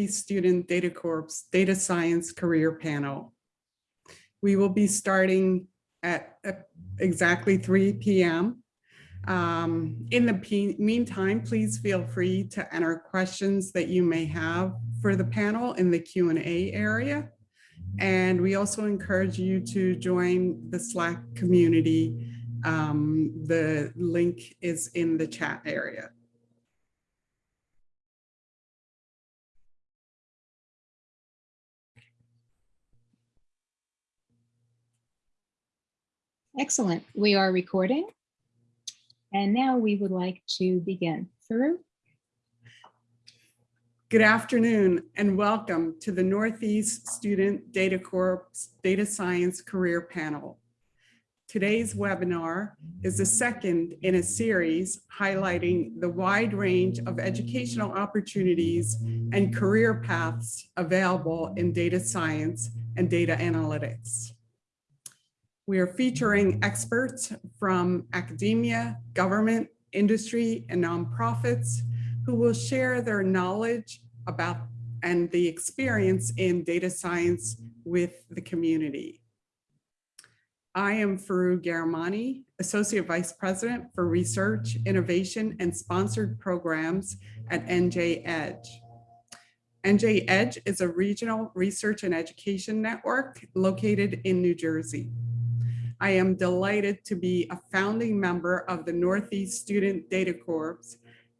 Student Data Corps Data Science Career Panel. We will be starting at exactly 3 p.m. Um, in the meantime, please feel free to enter questions that you may have for the panel in the Q&A area. And we also encourage you to join the Slack community. Um, the link is in the chat area. Excellent. We are recording. And now we would like to begin. Forough? Good afternoon and welcome to the Northeast Student Data Corps Data Science Career Panel. Today's webinar is the second in a series highlighting the wide range of educational opportunities and career paths available in data science and data analytics. We are featuring experts from academia, government, industry, and nonprofits who will share their knowledge about and the experience in data science with the community. I am Forough Ghahramani, Associate Vice President for Research, Innovation, and Sponsored Programs at NJ Edge. NJ Edge is a regional research and education network located in New Jersey. I am delighted to be a founding member of the Northeast Student Data Corps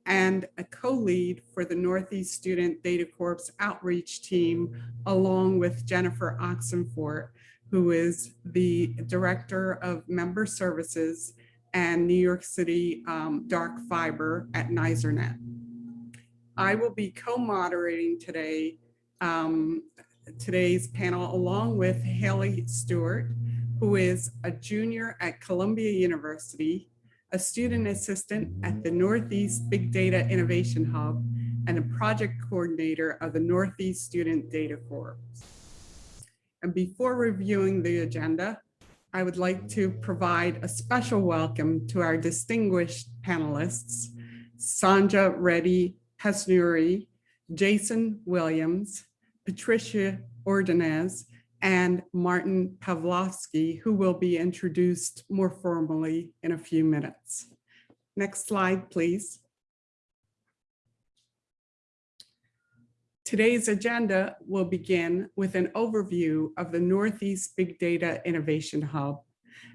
and a co-lead for the Northeast Student Data Corps outreach team, along with Jennifer Oxenford, who is the Director of Member Services and New York City um, Dark Fiber at NYSERNet. I will be co-moderating today um, today's panel along with Haley Stewart, who is a junior at Columbia University a student assistant at the Northeast Big Data Innovation Hub, and a project coordinator of the Northeast Student Data Corps. And before reviewing the agenda, I would like to provide a special welcome to our distinguished panelists, Sanja Reddy Hesnuri, Jason Williams, Patricia Ordonez, and Martin Pavlovski, who will be introduced more formally in a few minutes. Next slide, please. Today's agenda will begin with an overview of the Northeast Big Data Innovation Hub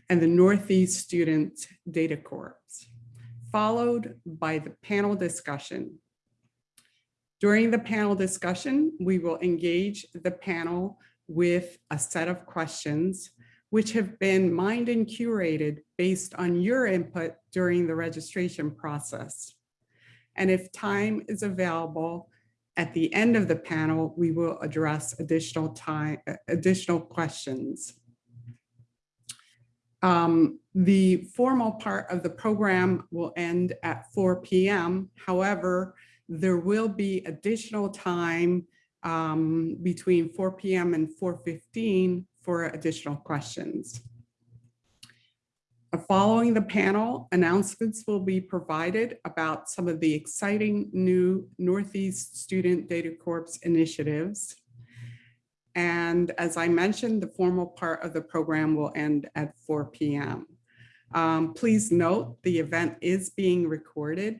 and the Northeast Student Data Corps, followed by the panel discussion. During the panel discussion, we will engage the panel with a set of questions which have been mined and curated based on your input during the registration process. And if time is available, at the end of the panel, we will address additional time, additional questions. Um, the formal part of the program will end at 4 p.m. However, there will be additional time um, between 4 p.m. and 4.15 for additional questions. Uh, following the panel, announcements will be provided about some of the exciting new Northeast Student Data Corps initiatives. And as I mentioned, the formal part of the program will end at 4 p.m. Um, please note the event is being recorded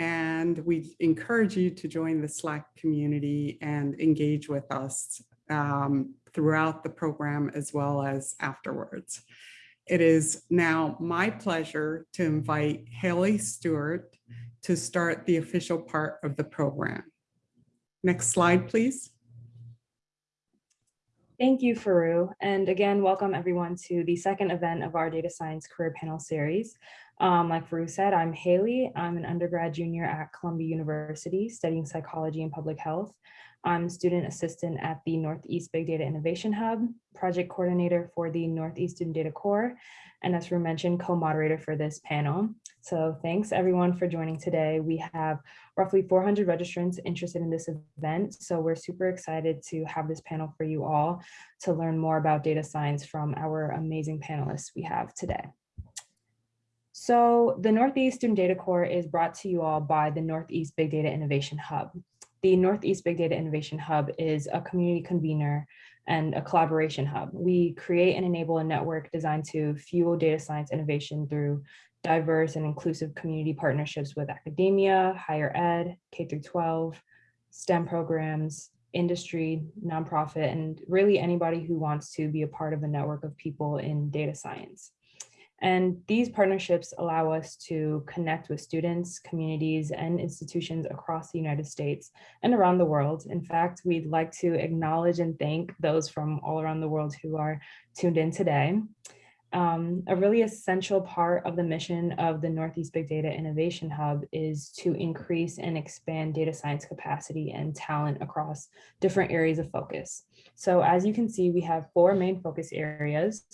and we encourage you to join the Slack community and engage with us um, throughout the program as well as afterwards. It is now my pleasure to invite Haley Stewart to start the official part of the program. Next slide, please. Thank you, Forough. And again, welcome everyone to the second event of our Data Science Career Panel Series. Um, like Forough said, I'm Haley. I'm an undergrad junior at Columbia University studying psychology and public health. I'm student assistant at the Northeast Big Data Innovation Hub, project coordinator for the Northeast Student Data Corps, and as Forough mentioned, co-moderator for this panel. So thanks everyone for joining today. We have roughly 400 registrants interested in this event. So we're super excited to have this panel for you all to learn more about data science from our amazing panelists we have today. So the Northeast Student Data Corps is brought to you all by the Northeast Big Data Innovation Hub. the Northeast Big Data Innovation Hub is a community convener and a collaboration hub. We create and enable a network designed to fuel data science innovation through diverse and inclusive community partnerships with academia, higher ed, K through 12, STEM programs, industry, nonprofit, and really anybody who wants to be a part of a network of people in data science. And these partnerships allow us to connect with students, communities, and institutions across the United States and around the world. In fact, we'd like to acknowledge and thank those from all around the world who are tuned in today. Um, a really essential part of the mission of the Northeast Big Data Innovation Hub is to increase and expand data science capacity and talent across different areas of focus. So as you can see, we have four main focus areas.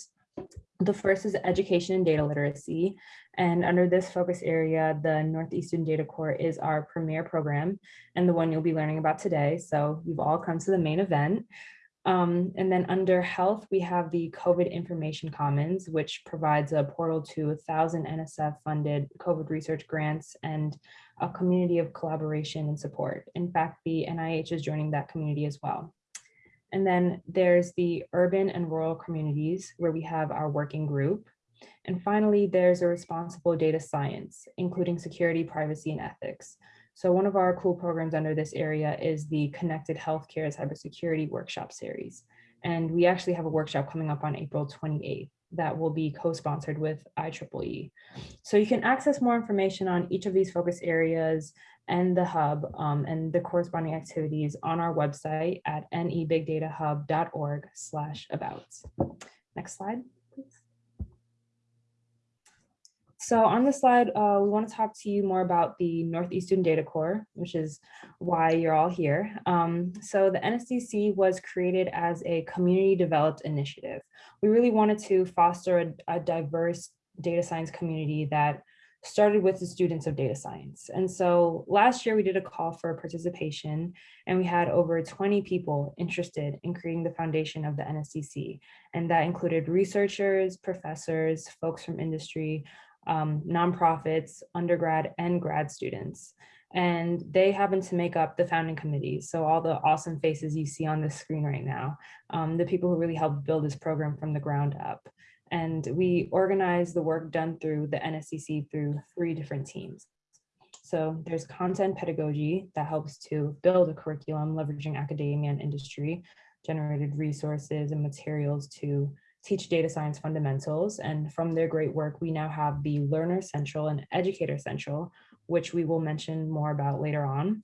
The first is education and data literacy. And under this focus area, the Northeastern Data Corps is our premier program and the one you'll be learning about today. So you've all come to the main event. Um, and then under health, we have the COVID Information Commons, which provides a portal to a thousand NSF funded COVID research grants and a community of collaboration and support. In fact, the NIH is joining that community as well. And then there's the urban and rural communities where we have our working group. And finally, there's a responsible data science, including security, privacy, and ethics. So one of our cool programs under this area is the Connected Healthcare Cybersecurity Workshop Series. And we actually have a workshop coming up on April 28th that will be co-sponsored with IEEE. So you can access more information on each of these focus areas and the hub um, and the corresponding activities on our website at nebigdatahub.org slash about. Next slide, please. So on this slide, uh, we want to talk to you more about the Northeastern Data Corps, which is why you're all here. Um, so the NSDC was created as a community developed initiative. We really wanted to foster a, a diverse data science community that started with the students of data science. And so last year we did a call for participation and we had over 20 people interested in creating the foundation of the NSDC. And that included researchers, professors, folks from industry, um, nonprofits, undergrad and grad students. And they happen to make up the founding committee. So all the awesome faces you see on the screen right now, um, the people who really helped build this program from the ground up. And we organize the work done through the NSDC through three different teams. So there's content pedagogy that helps to build a curriculum leveraging academia and industry, generated resources and materials to teach data science fundamentals. And from their great work, we now have the Learner Central and Educator Central, which we will mention more about later on.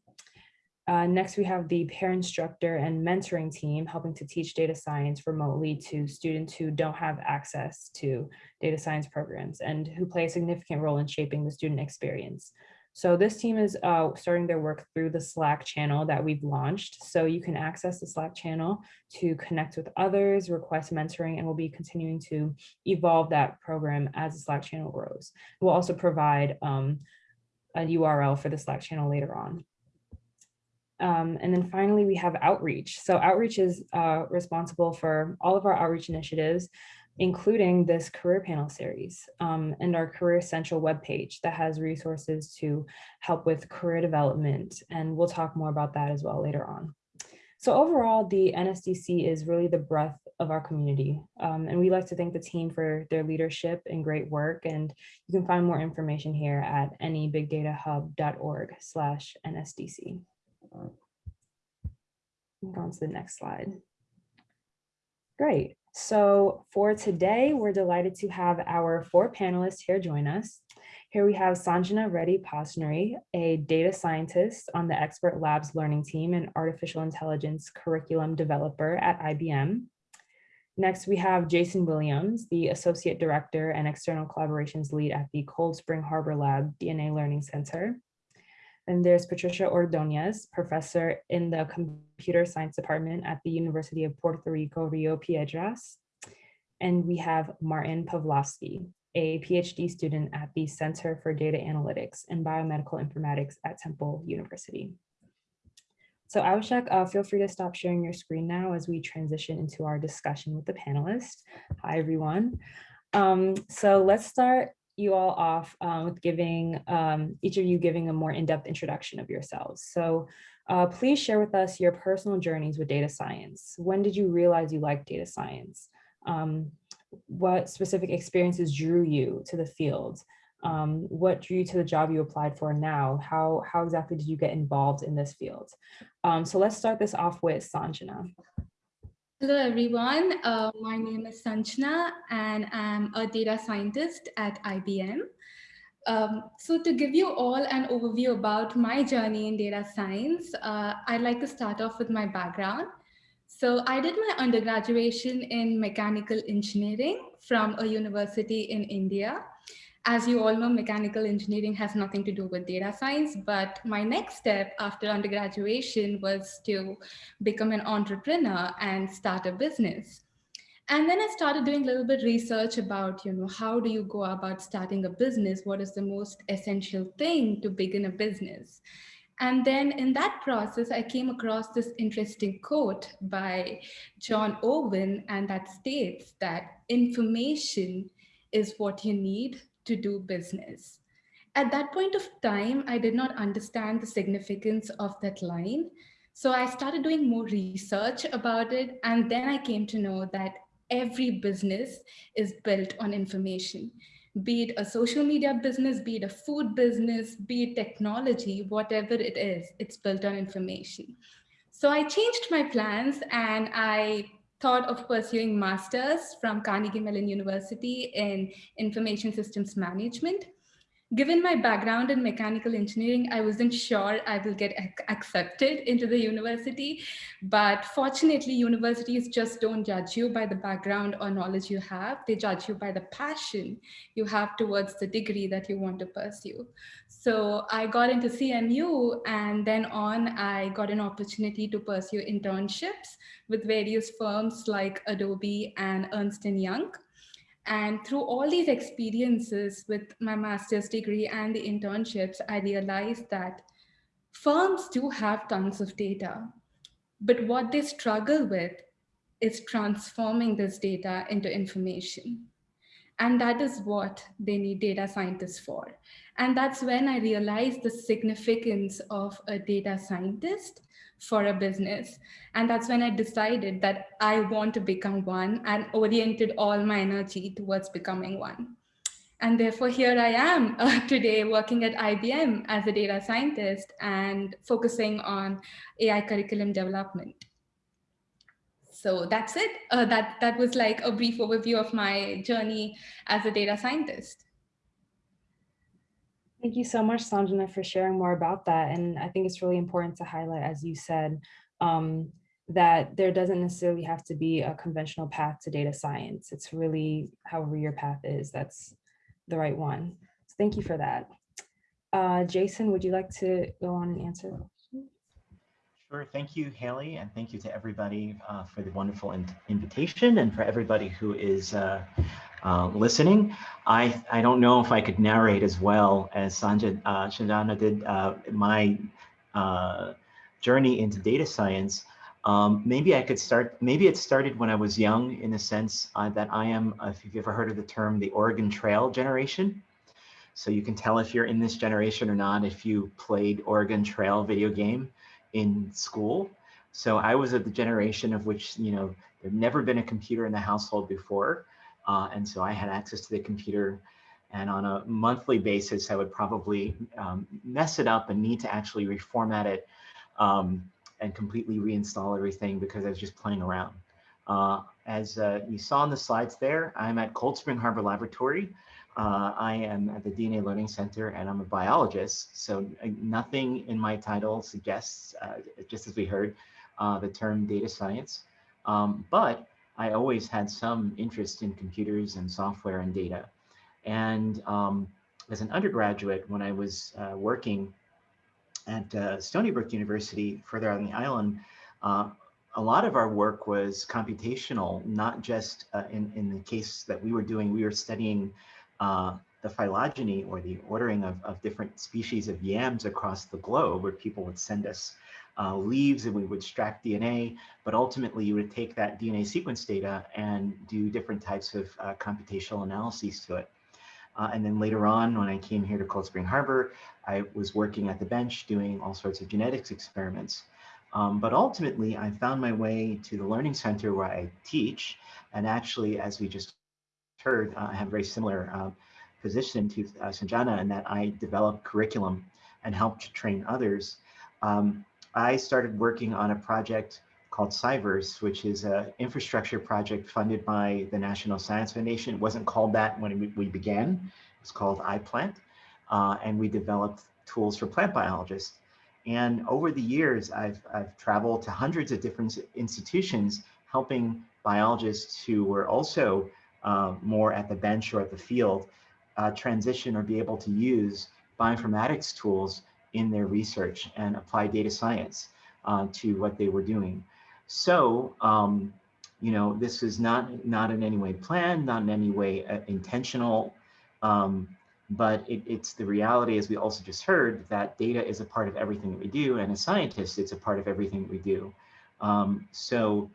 Uh, next, we have the pair instructor and mentoring team helping to teach data science remotely to students who don't have access to data science programs and who play a significant role in shaping the student experience. So this team is uh, starting their work through the Slack channel that we've launched. So you can access the Slack channel to connect with others, request mentoring, and we'll be continuing to evolve that program as the Slack channel grows. We'll also provide um, a URL for the Slack channel later on. Um, and then finally, we have outreach. So outreach is uh, responsible for all of our outreach initiatives including this career panel series um, and our Career Central webpage that has resources to help with career development. And we'll talk more about that as well later on. So overall, the NSDC is really the breath of our community. Um, and we like to thank the team for their leadership and great work. And you can find more information here at nebigdatahub.org slash NSDC. Move on to the next slide. Great. So for today, we're delighted to have our four panelists here join us. Here we have Sanjana Reddy Pasnari, a data scientist on the Expert Labs learning team and artificial intelligence curriculum developer at IBM. Next, we have Jason Williams, the Associate Director and External Collaborations Lead at the Cold Spring Harbor Lab DNA Learning Center. And there's Patricia Ordonez, professor in the computer science department at the University of Puerto Rico, Rio Piedras. And we have Martin Pavlovski, a PhD student at the Center for Data Analytics and Biomedical Informatics at Temple University. So Avishek, uh, feel free to stop sharing your screen now as we transition into our discussion with the panelists. Hi, everyone. Um, so let's start you all off um, with giving um, each of you giving a more in-depth introduction of yourselves. So Uh, please share with us your personal journeys with data science. When did you realize you liked data science? Um, what specific experiences drew you to the field? Um, what drew you to the job you applied for now? How, how exactly did you get involved in this field? Um, so let's start this off with Sanjana. Hello, everyone. Uh, my name is Sanjana, and I'm a data scientist at IBM. Um, so to give you all an overview about my journey in data science, uh, I'd like to start off with my background. So I did my undergraduation in mechanical engineering from a university in India. As you all know, mechanical engineering has nothing to do with data science, but my next step after undergraduation was to become an entrepreneur and start a business. And then I started doing a little bit research about, you know, how do you go about starting a business? What is the most essential thing to begin a business? And then in that process, I came across this interesting quote by John Owen, and that states that information is what you need to do business. At that point of time, I did not understand the significance of that line. So I started doing more research about it. And then I came to know that every business is built on information, be it a social media business, be it a food business, be it technology, whatever it is, it's built on information. So I changed my plans and I thought of pursuing masters from Carnegie Mellon University in information systems management. Given my background in mechanical engineering, I wasn't sure I will get ac accepted into the university, but fortunately universities just don't judge you by the background or knowledge you have, they judge you by the passion you have towards the degree that you want to pursue. So I got into CMU and then on I got an opportunity to pursue internships with various firms like Adobe and Ernst & Young. And through all these experiences with my master's degree and the internships, I realized that firms do have tons of data, but what they struggle with is transforming this data into information. And that is what they need data scientists for. And that's when I realized the significance of a data scientist for a business. And that's when I decided that I want to become one and oriented all my energy towards becoming one. And therefore, here I am uh, today working at IBM as a data scientist and focusing on AI curriculum development. So that's it. Uh, that, that was like a brief overview of my journey as a data scientist. Thank you so much, Sanjana, for sharing more about that. And I think it's really important to highlight, as you said, um, that there doesn't necessarily have to be a conventional path to data science. It's really however your path is, that's the right one. So thank you for that. Uh, Jason, would you like to go on and answer? Sure. Thank you, Haley, and thank you to everybody uh, for the wonderful in invitation and for everybody who is uh, uh, listening. I, I don't know if I could narrate as well as Sanjay uh, Sanjana did uh, my uh, journey into data science. Um, maybe I could start, maybe it started when I was young in the sense uh, that I am, if you've ever heard of the term, the Oregon Trail generation. So you can tell if you're in this generation or not if you played Oregon Trail video game in school. So I was of the generation of which, you know, there'd never been a computer in the household before. Uh, and so I had access to the computer and on a monthly basis, I would probably um, mess it up and need to actually reformat it um, and completely reinstall everything because I was just playing around. Uh, as uh, you saw in the slides there, I'm at Cold Spring Harbor Laboratory. Uh, I am at the DNA Learning Center and I'm a biologist. So uh, nothing in my title suggests, uh, just as we heard, uh, the term data science. Um, but I always had some interest in computers and software and data. And um, as an undergraduate, when I was uh, working at uh, Stony Brook University further on the island, a lot of our work was computational, not just in, in the case that we were doing, we were studying uh, the phylogeny or the ordering of, of different species of yams across the globe where people would send us uh, leaves and we would extract DNA, but ultimately you would take that DNA sequence data and do different types of uh, computational analyses to it. Uh, and then later on, when I came here to Cold Spring Harbor, I was working at the bench doing all sorts of genetics experiments. Um, but ultimately, I found my way to the Learning Center where I teach. And actually, as we just uh, I have a very similar uh, position to uh, Sanjana in that I develop curriculum and help to train others. Um, I started working on a project called Cyverse, which is an infrastructure project funded by the National Science Foundation. It wasn't called that when we, began. It was called iPlant. Uh, and we developed tools for plant biologists. And over the years, I've, I've traveled to hundreds of different institutions helping biologists who were also uh, more at the bench or at the field uh, transition or be able to use bioinformatics tools in their research and apply data science uh, to what they were doing. So, um, you know, this is not, not in any way planned, not in any way uh, intentional, um, but it, it's the reality, as we also just heard, that data is a part of everything that we do. And as scientists, it's a part of everything that we do. Um, so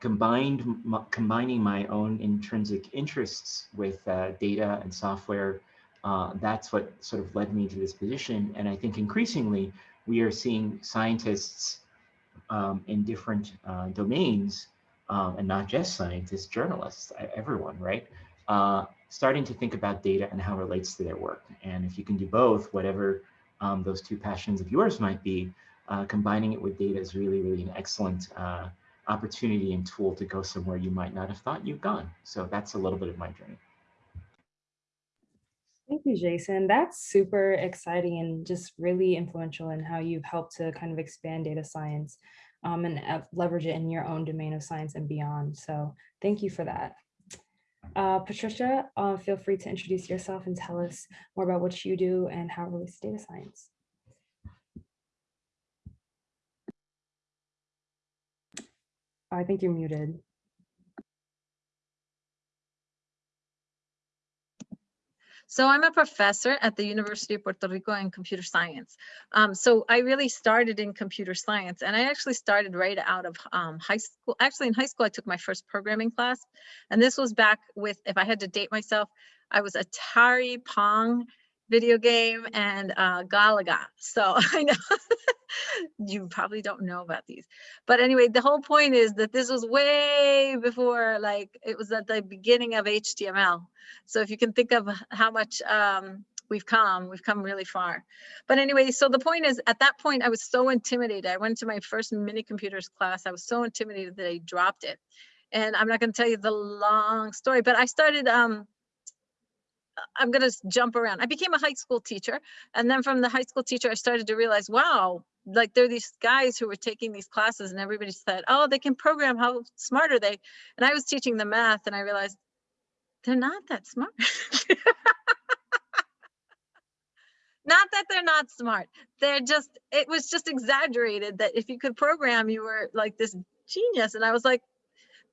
combined, combining my own intrinsic interests with uh, data and software, uh, that's what sort of led me to this position. And I think increasingly, we are seeing scientists um, in different uh, domains, um, and not just scientists, journalists, everyone, right? Uh, starting to think about data and how it relates to their work. And if you can do both, whatever um, those two passions of yours might be, uh, combining it with data is really, really an excellent uh, opportunity and tool to go somewhere you might not have thought you've gone. So that's a little bit of my journey. Thank you, Jason. That's super exciting and just really influential in how you've helped to kind of expand data science um, and uh, leverage it in your own domain of science and beyond. So thank you for that. Uh, Patricia, uh, feel free to introduce yourself and tell us more about what you do and how it relates to data science. I think you're muted. So I'm a professor at the University of Puerto Rico in computer science. Um, so I really started in computer science and I actually started right out of um, high school. Actually in high school, I took my first programming class. And this was back with, if I had to date myself, I was Atari Pong video game and uh, Galaga. So I know you probably don't know about these. But anyway, the whole point is that this was way before, like it was at the beginning of HTML. So if you can think of how much um, we've come, we've come really far. But anyway, so the point is at that point, I was so intimidated. I went to my first mini computers class. I was so intimidated that I dropped it. And I'm not going to tell you the long story, but I started um, I'm going to jump around. I became a high school teacher. And then from the high school teacher, I started to realize, wow, like there are these guys who were taking these classes and everybody said, oh, they can program. How smart are they? And I was teaching the math and I realized they're not that smart. not that they're not smart. They're just, it was just exaggerated that if you could program, you were like this genius. And I was like,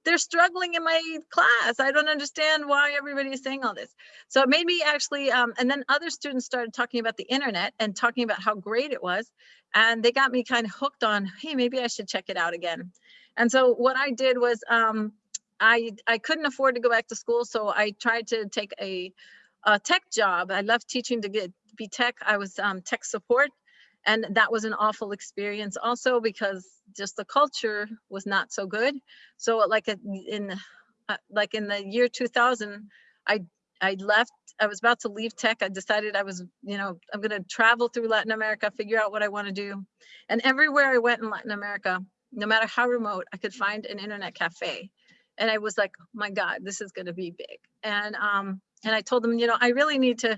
they're struggling in my class. I don't understand why everybody is saying all this. So it made me actually, um, and then other students started talking about the internet and talking about how great it was. And they got me kind of hooked on, hey, maybe I should check it out again. And so what I did was um, I, I couldn't afford to go back to school. So I tried to take a, a tech job. I love teaching to get be tech. I was um, tech support and that was an awful experience also because just the culture was not so good so like in uh, like in the year 2000 i i left i was about to leave tech i decided i was you know i'm going to travel through latin america figure out what i want to do and everywhere i went in latin america no matter how remote i could find an internet cafe and i was like my god this is going to be big and um and i told them you know i really need to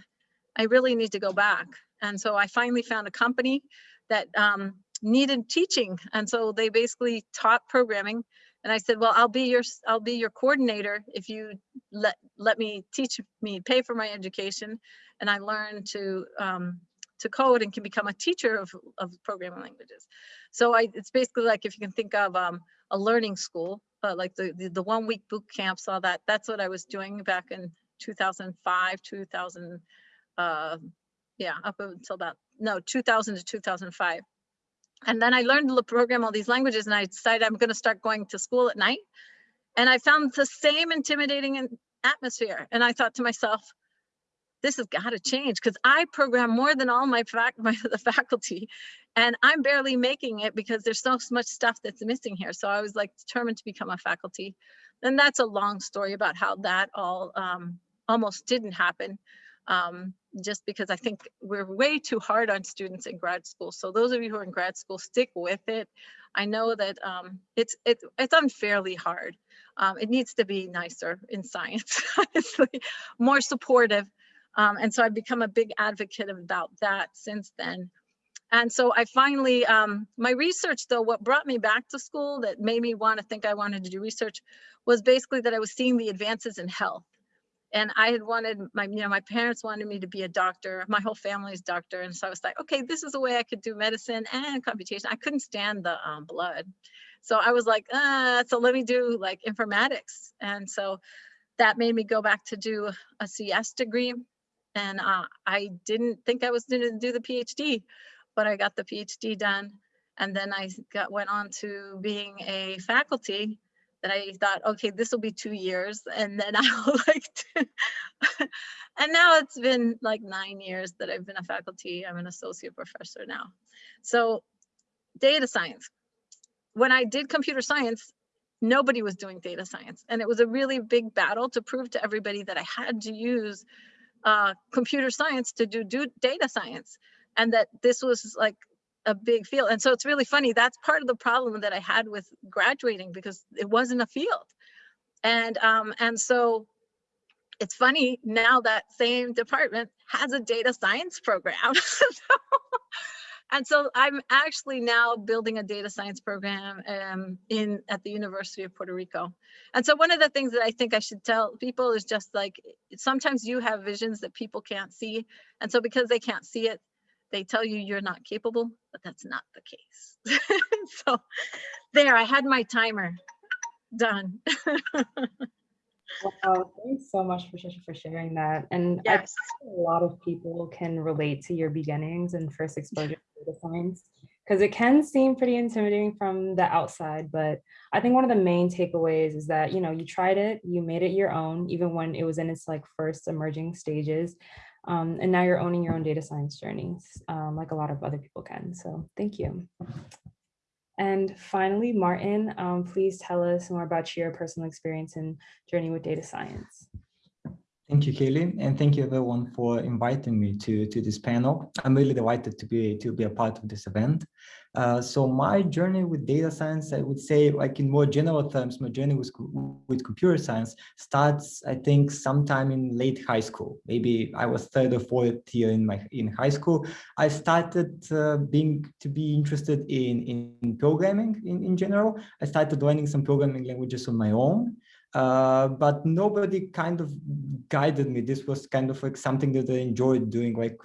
i really need to go back and so I finally found a company that um, needed teaching. And so they basically taught programming. And I said, well, I'll be your I'll be your coordinator if you let let me teach me, pay for my education. And I learned to um, to code and can become a teacher of, of programming languages. So I, it's basically like if you can think of um, a learning school, uh, like the, the, the one week boot camps, all that, that's what I was doing back in 2005, 2000, uh, yeah, up until about, no, 2000 to 2005. And then I learned to program all these languages and I decided I'm gonna start going to school at night. And I found the same intimidating atmosphere. And I thought to myself, this has got to change because I program more than all my, fac my the faculty and I'm barely making it because there's so much stuff that's missing here. So I was like determined to become a faculty. And that's a long story about how that all um, almost didn't happen. Um, just because I think we're way too hard on students in grad school. So those of you who are in grad school, stick with it. I know that um, it's it, it's unfairly hard. Um, it needs to be nicer in science, honestly, more supportive. Um, and so I've become a big advocate about that since then. And so I finally, um, my research though, what brought me back to school that made me want to think I wanted to do research was basically that I was seeing the advances in health and I had wanted my, you know, my parents wanted me to be a doctor. My whole family's doctor. And so I was like, okay, this is a way I could do medicine and computation. I couldn't stand the um, blood. So I was like, uh, so let me do like informatics. And so that made me go back to do a CS degree. And uh, I didn't think I was going to do the PhD, but I got the PhD done. And then I got went on to being a faculty that I thought, okay, this will be two years. And then I'll like, and now it's been like nine years that I've been a faculty. I'm an associate professor now. So data science. When I did computer science, nobody was doing data science. And it was a really big battle to prove to everybody that I had to use uh, computer science to do, do data science. And that this was like a big field. And so it's really funny. That's part of the problem that I had with graduating because it wasn't a field. And um, and so it's funny now that same department has a data science program. and so I'm actually now building a data science program um, in at the University of Puerto Rico. And so one of the things that I think I should tell people is just like sometimes you have visions that people can't see. And so because they can't see it, they tell you you're not capable, but that's not the case. so there, I had my timer done. Wow, thanks so much, Patricia, for sharing that. And I yes. think a lot of people can relate to your beginnings and first exposure to data science because it can seem pretty intimidating from the outside. But I think one of the main takeaways is that, you know, you tried it, you made it your own, even when it was in its like first emerging stages. Um, and now you're owning your own data science journeys, um, like a lot of other people can. So thank you. And finally, Martin, um, please tell us more about your personal experience and journey with data science. Thank you, Kaylee, and thank you everyone for inviting me to, to this panel. I'm really delighted to be to be a part of this event. Uh, so my journey with data science, I would say, like in more general terms, my journey with with computer science starts, I think, sometime in late high school. Maybe I was third or fourth year in my in high school. I started uh, being to be interested in in programming in in general. I started learning some programming languages on my own. Uh, but nobody kind of guided me. This was kind of like something that I enjoyed doing like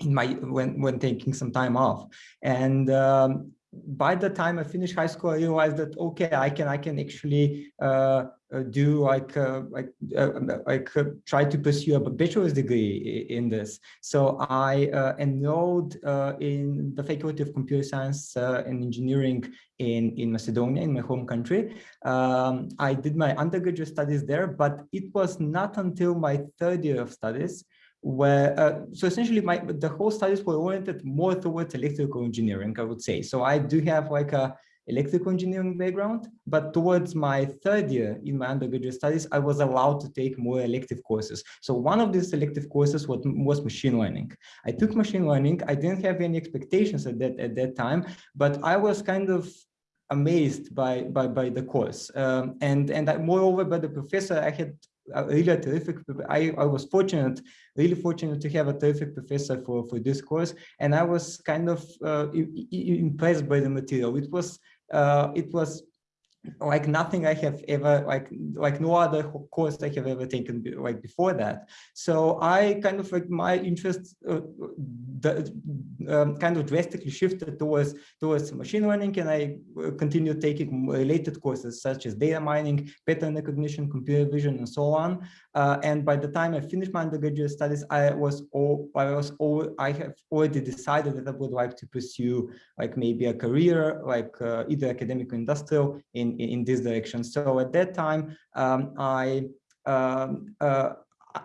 in my when when taking some time off. And um, by the time I finished high school, I realized that okay, I can I can actually uh, do like uh, like uh, like uh, try to pursue a bachelor's degree in this. So I uh, enrolled in the Faculty of Computer Science and Engineering in in Macedonia, in my home country. Um, I did my undergraduate studies there, but it was not until my third year of studies where uh, so essentially my the whole studies were oriented more towards electrical engineering i would say so i do have like a electrical engineering background but towards my third year in my undergraduate studies i was allowed to take more elective courses. So one of these elective courses was, was machine learning. I took machine learning. I didn't have any expectations at that at that time but i was kind of amazed by by by the course. Um, and and I, moreover by the professor i had really a terrific I, I was fortunate really fortunate to have a terrific professor for for this course and i was kind of uh, impressed by the material. It was uh, it was like nothing I have ever like like no other course I have ever taken like before that. So I kind of like my interest uh, the, um, kind of drastically shifted towards towards machine learning, and I uh, continued taking related courses such as data mining, pattern recognition, computer vision, and so on. Uh, and by the time I finished my undergraduate studies, I was all I was all I have already decided that I would like to pursue like maybe a career like uh, either academic or industrial in in, this direction. So at that time, um, I um, uh,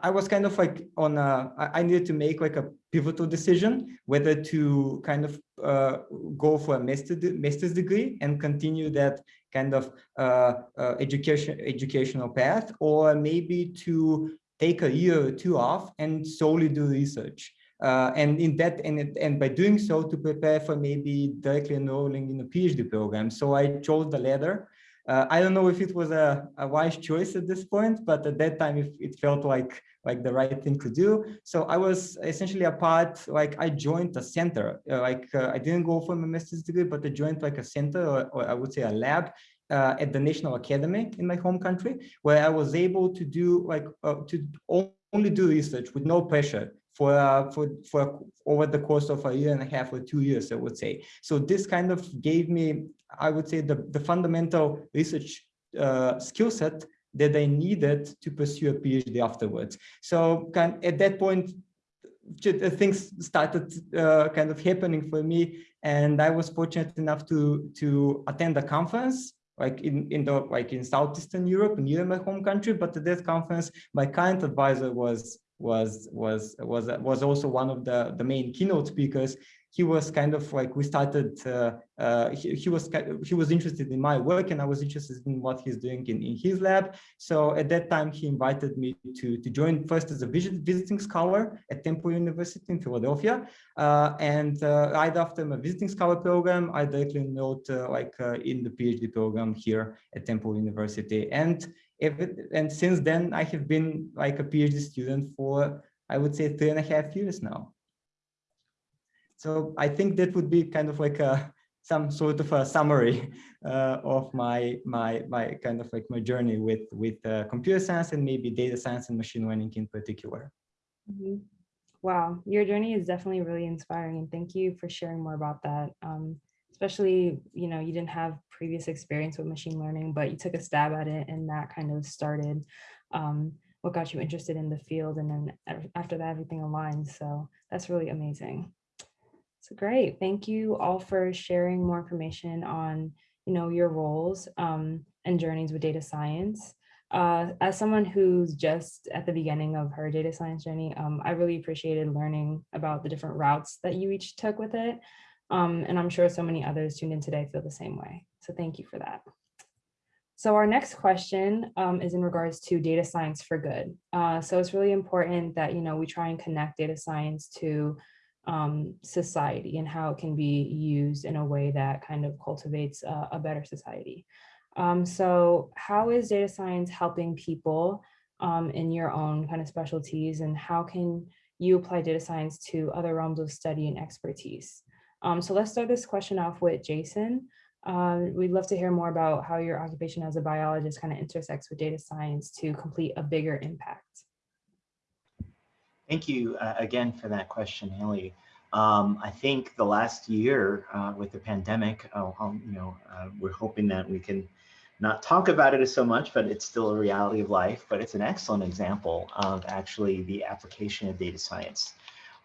I- was kind of like on a I needed to make like a pivotal decision whether to kind of uh, go for a master master's degree and continue that kind of uh, uh, education educational path, or maybe to take a year or two off and solely do research. Uh, and in that, and, and by doing so, to prepare for maybe directly enrolling in a PhD program. So I chose the latter. Uh, I don't know if it was a, a wise choice at this point, but at that time it, felt like like the right thing to do. So I was essentially a part, like I joined a center, uh, like uh, I didn't go for my master's degree, but I joined like a center, or, or I would say a lab uh, at the National Academy in my home country, where I was able to do like uh, to only do research with no pressure for uh, for for over the course of a year and a half or two years, I would say. So this kind of gave me, I would say, the the fundamental research uh, skill set that I needed to pursue a PhD afterwards. So kind at that point, uh, things started uh, kind of happening for me, and I was fortunate enough to to attend a conference like in in the like in southeastern Europe near my home country. But at that conference, my current advisor was was was was was also one of the the main keynote speakers he was kind of like we started uh, uh, he, he was he was interested in my work and i was interested in what he's doing in, in his lab. So at that time he invited me to to join first as a visit, visiting scholar at temple university in philadelphia. Uh, and right after my visiting scholar program i directly enrolled like in the phd program here at temple university. And it, and since then i have been like a phd student for i would say three and a half years now so I think that would be kind of like a some sort of a summary uh, of my my my kind of like my journey with with uh, computer science and maybe data science and machine learning in particular. Mhm. Wow, your journey is definitely really inspiring, and thank you for sharing more about that. Um, especially, you know, you didn't have previous experience with machine learning, but you took a stab at it, and that kind of started um, what got you interested in the field, and then after that, everything aligned. So that's really amazing. So great. Thank you all for sharing more information on, you know, your roles um, and journeys with data science. Uh, as someone who's just at the beginning of her data science journey, um, I really appreciated learning about the different routes that you each took with it. Um, and I'm sure so many others tuned in today feel the same way. So thank you for that. So our next question um, is in regards to data science for good. Uh, so it's really important that, you know, we try and connect data science to um, society and how it can be used in a way that kind of cultivates a, a better society. Um, so how is data science helping people um, in your own kind of specialties and how can you apply data science to other realms of study and expertise? Um, so let's start this question off with Jason. Uh, we'd love to hear more about how your occupation as a biologist kind of intersects with data science to complete a bigger impact. Thank you uh, again for that question, Haley. Um, I think the last year uh, with the pandemic, uh, um, you know, uh, we're hoping that we can not talk about it as so much, but it's still a reality of life. But it's an excellent example of actually the application of data science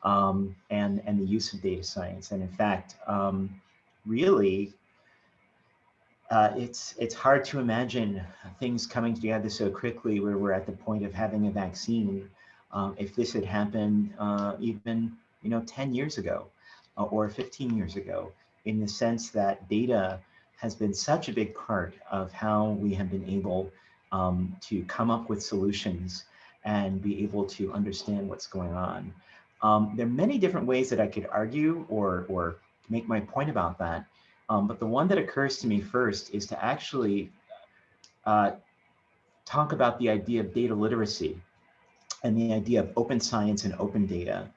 um, and and the use of data science. And in fact, um, really, uh, it's it's hard to imagine things coming together so quickly where we're at the point of having a vaccine um, if this had happened uh, even you know 10 years ago uh, or 15 years ago in the sense that data has been such a big part of how we have been able um, to come up with solutions and be able to understand what's going on. Um, there are many different ways that I could argue or, or make my point about that. Um, but the one that occurs to me first is to actually uh, talk about the idea of data literacy and the idea of open science and open data.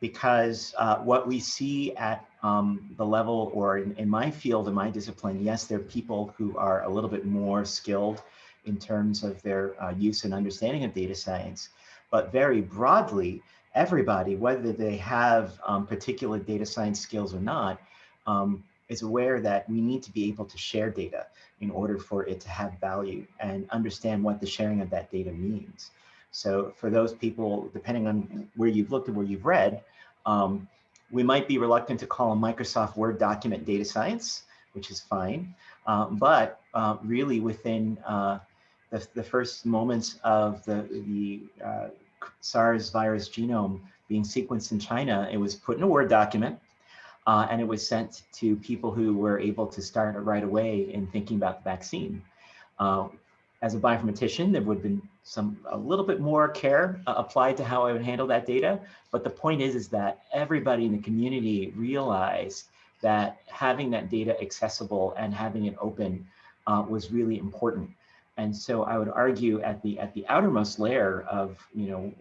Because uh, what we see at um, the level or in, in, my field, in my discipline, yes, there are people who are a little bit more skilled in terms of their uh, use and understanding of data science. But very broadly, everybody, whether they have um, particular data science skills or not, um, is aware that we need to be able to share data in order for it to have value and understand what the sharing of that data means. So for those people, depending on where you've looked and where you've read, um, we might be reluctant to call a Microsoft Word document data science, which is fine. Uh, but uh, really within uh, the, the, first moments of the, the uh, SARS virus genome being sequenced in China, it was put in a Word document uh, and it was sent to people who were able to start right away in thinking about the vaccine. As a bioinformatician, there would have been some a little bit more care uh, applied to how I would handle that data. But the point is, is that everybody in the community realized that having that data accessible and having it open uh, was really important. And so I would argue at the at the outermost layer of you know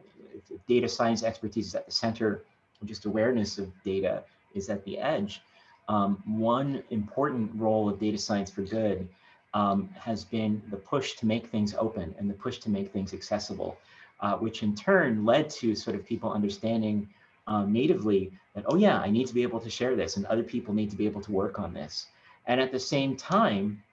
data science expertise is at the center, just awareness of data is at the edge. Um, one important role of data science for good um, has been the push to make things open and the push to make things accessible, uh, which in turn led to sort of people understanding um, natively that, oh yeah, I need to be able to share this and other people need to be able to work on this. And at the same time,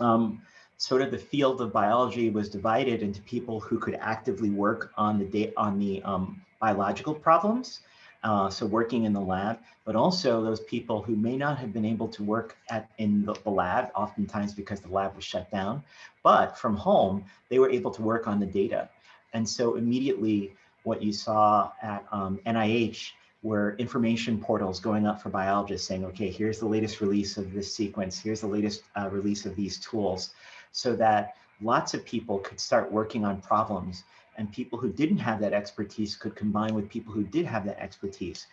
um, sort of the field of biology was divided into people who could actively work on the on the um, biological problems, uh, so working in the lab, but also those people who may not have been able to work at in the, the lab, oftentimes because the lab was shut down, but from home, they were able to work on the data. And so immediately what you saw at um, NIH were information portals going up for biologists saying, okay, here's the latest release of this sequence, here's the latest uh, release of these tools, so that lots of people could start working on problems and people who didn't have that expertise could combine with people who did have that expertise.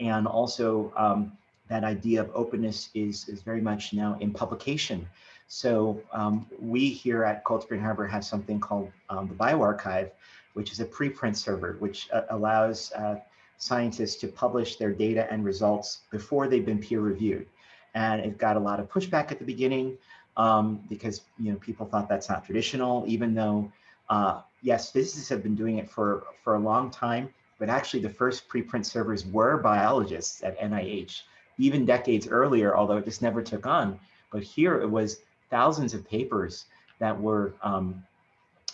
And also um, that idea of openness is, is very much now in publication. So um, we here at Cold Spring Harbor have something called um, the bioRxiv, which is a preprint server, which uh, allows uh, scientists to publish their data and results before they've been peer reviewed. And it got a lot of pushback at the beginning um, because you know people thought that's not traditional, even though uh, yes, physicists have been doing it for, for a long time, but actually the first preprint servers were biologists at NIH, even decades earlier, although it just never took on. But here it was thousands of papers that were um,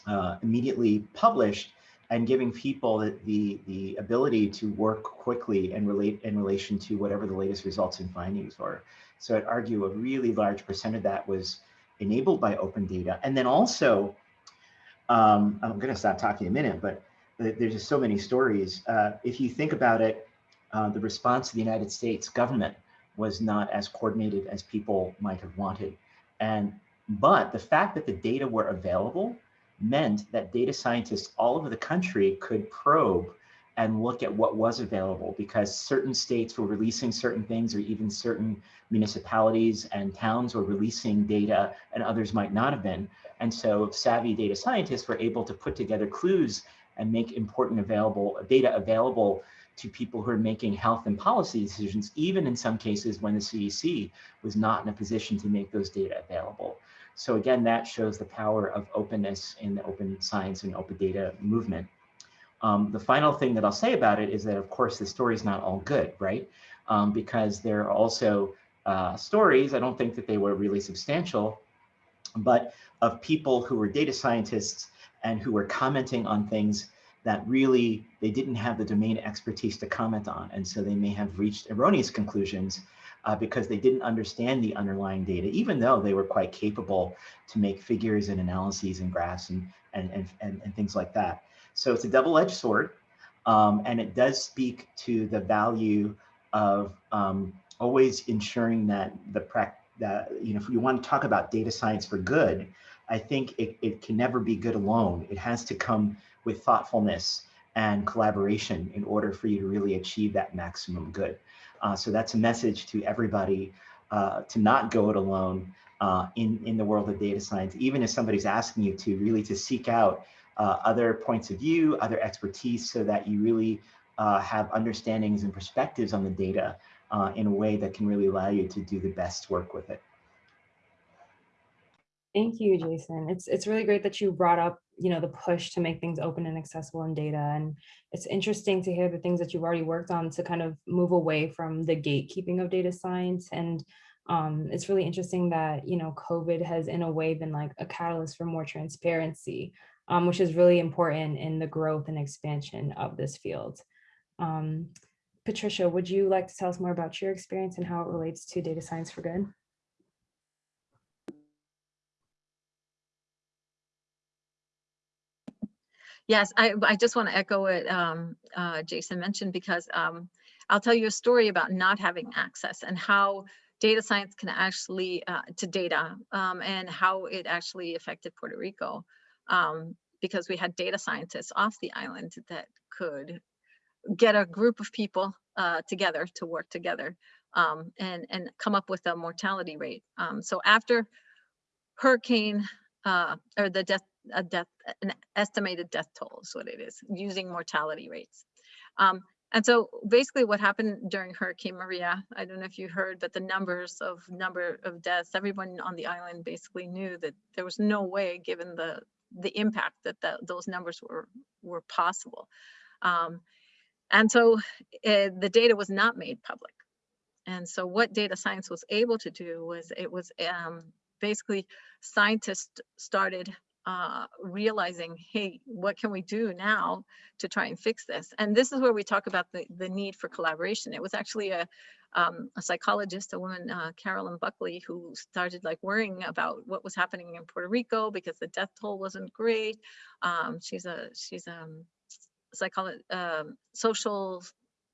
uh, immediately published and giving people the, the, the ability to work quickly and relate in relation to whatever the latest results and findings were. So I'd argue a really large percent of that was enabled by open data. And then also um, I'm going to stop talking a minute, but there's just so many stories. Uh, if you think about it, uh, the response of the United States government was not as coordinated as people might have wanted. And but the fact that the data were available meant that data scientists all over the country could probe and look at what was available because certain states were releasing certain things or even certain municipalities and towns were releasing data and others might not have been. And so savvy data scientists were able to put together clues and make important available data available to people who are making health and policy decisions, even in some cases when the CDC was not in a position to make those data available. So again, that shows the power of openness in the open science and open data movement. Um, the final thing that I'll say about it is that, of course, the story is not all good, right? Um, because there are also uh, stories, I don't think that they were really substantial, but of people who were data scientists and who were commenting on things that really they didn't have the domain expertise to comment on. And so they may have reached erroneous conclusions uh, because they didn't understand the underlying data, even though they were quite capable to make figures and analyses and graphs and, and, and, and, and things like that. So it's a double-edged sword, um, and it does speak to the value of um, always ensuring that the practice that you know if you want to talk about data science for good, I think it, it can never be good alone. It has to come with thoughtfulness and collaboration in order for you to really achieve that maximum good. Uh, so that's a message to everybody uh, to not go it alone uh, in, in the world of data science, even if somebody's asking you to really to seek out uh, other points of view, other expertise, so that you really uh, have understandings and perspectives on the data uh, in a way that can really allow you to do the best work with it. Thank you, Jason. It's it's really great that you brought up, you know, the push to make things open and accessible in data. And it's interesting to hear the things that you've already worked on to kind of move away from the gatekeeping of data science. And um, it's really interesting that, you know, COVID has in a way been like a catalyst for more transparency um, which is really important in the growth and expansion of this field. Um, Patricia, would you like to tell us more about your experience and how it relates to data science for good? Yes, I, I just want to echo what um, uh, Jason mentioned because um, I'll tell you a story about not having access and how data science can actually, uh, to data um, and how it actually affected Puerto Rico. Um, because we had data scientists off the island that could get a group of people uh, together to work together um, and, and come up with a mortality rate. Um, so after hurricane uh, or the death, a death, an estimated death toll is what it is, using mortality rates. Um, and so basically what happened during Hurricane Maria, I don't know if you heard, but the numbers of number of deaths, everyone on the island basically knew that there was no way, given the the impact that the, those numbers were were possible. Um, and so uh, the data was not made public. And so what data science was able to do was it was um, basically scientists started uh, realizing, hey, what can we do now to try and fix this? And this is where we talk about the, the need for collaboration. It was actually a, um, a psychologist, a woman, uh, Carolyn Buckley, who started like worrying about what was happening in Puerto Rico because the death toll wasn't great. Um, she's a she's a psycholo um, social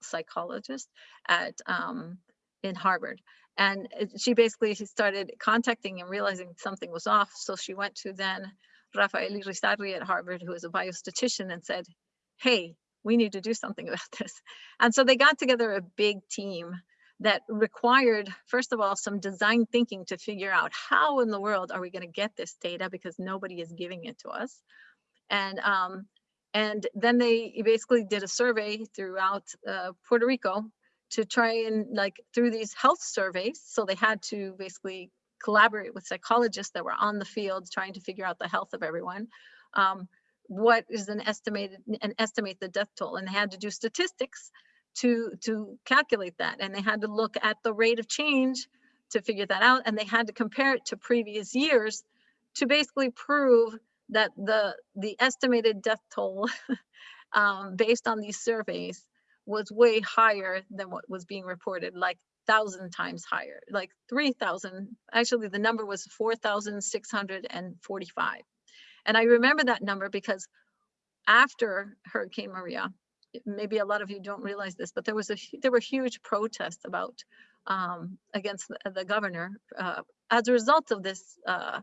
psychologist at um, in Harvard. And she basically started contacting and realizing something was off. So she went to then Rafael Irizarry at Harvard, who is a biostatistician, and said, hey, we need to do something about this. And so they got together a big team that required, first of all, some design thinking to figure out how in the world are we going to get this data because nobody is giving it to us. And um, and then they basically did a survey throughout uh, Puerto Rico to try and like through these health surveys. So they had to basically collaborate with psychologists that were on the field trying to figure out the health of everyone. Um, what is an estimated and estimate the death toll and they had to do statistics to to calculate that and they had to look at the rate of change to figure that out and they had to compare it to previous years to basically prove that the the estimated death toll um, based on these surveys was way higher than what was being reported like thousand times higher like 3000 actually the number was 4645 and i remember that number because after hurricane maria maybe a lot of you don't realize this, but there was a there were huge protests about um, against the, the governor uh, as a result of this uh,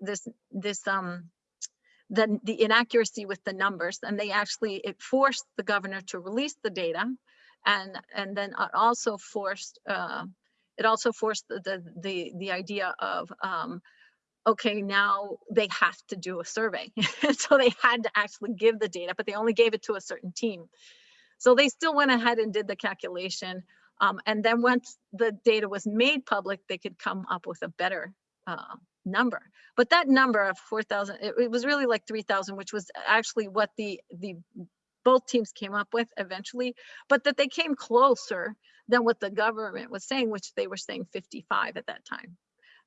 this this um the the inaccuracy with the numbers, and they actually it forced the governor to release the data, and and then also forced uh, it also forced the the the, the idea of um, okay, now they have to do a survey. so they had to actually give the data, but they only gave it to a certain team. So they still went ahead and did the calculation. Um, and then once the data was made public, they could come up with a better uh, number. But that number of 4,000, it, it was really like 3,000, which was actually what the, the both teams came up with eventually, but that they came closer than what the government was saying, which they were saying 55 at that time.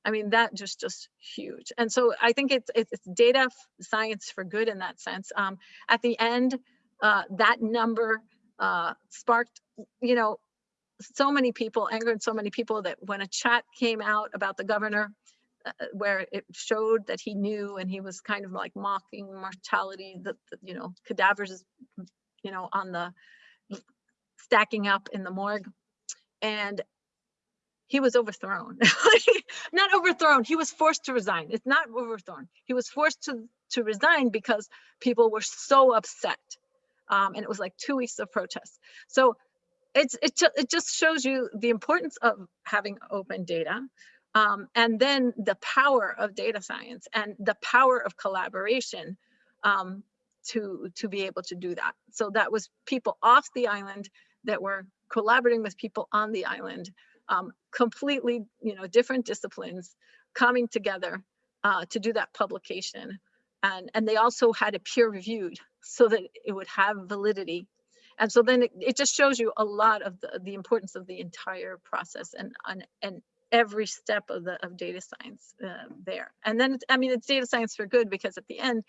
I mean, that just just huge. And so I think it's it's, data science for good in that sense. Um, at the end, uh, that number uh, sparked, you know, so many people, angered so many people that when a chat came out about the governor, uh, where it showed that he knew and he was kind of like mocking mortality, that, you know, cadavers, you know, on the stacking up in the morgue, and he was overthrown. not overthrown, he was forced to resign. It's not overthrown. He was forced to, to resign because people were so upset. Um, and it was like two weeks of protests. So it's it, it just shows you the importance of having open data um, and then the power of data science and the power of collaboration um, to to be able to do that. So that was people off the island that were collaborating with people on the island um, completely, you know, different disciplines coming together uh, to do that publication. And, and they also had it peer reviewed so that it would have validity. And so then it, it just shows you a lot of the, the importance of the entire process and, and, and every step of the of data science uh, there. And then, I mean, it's data science for good because at the end,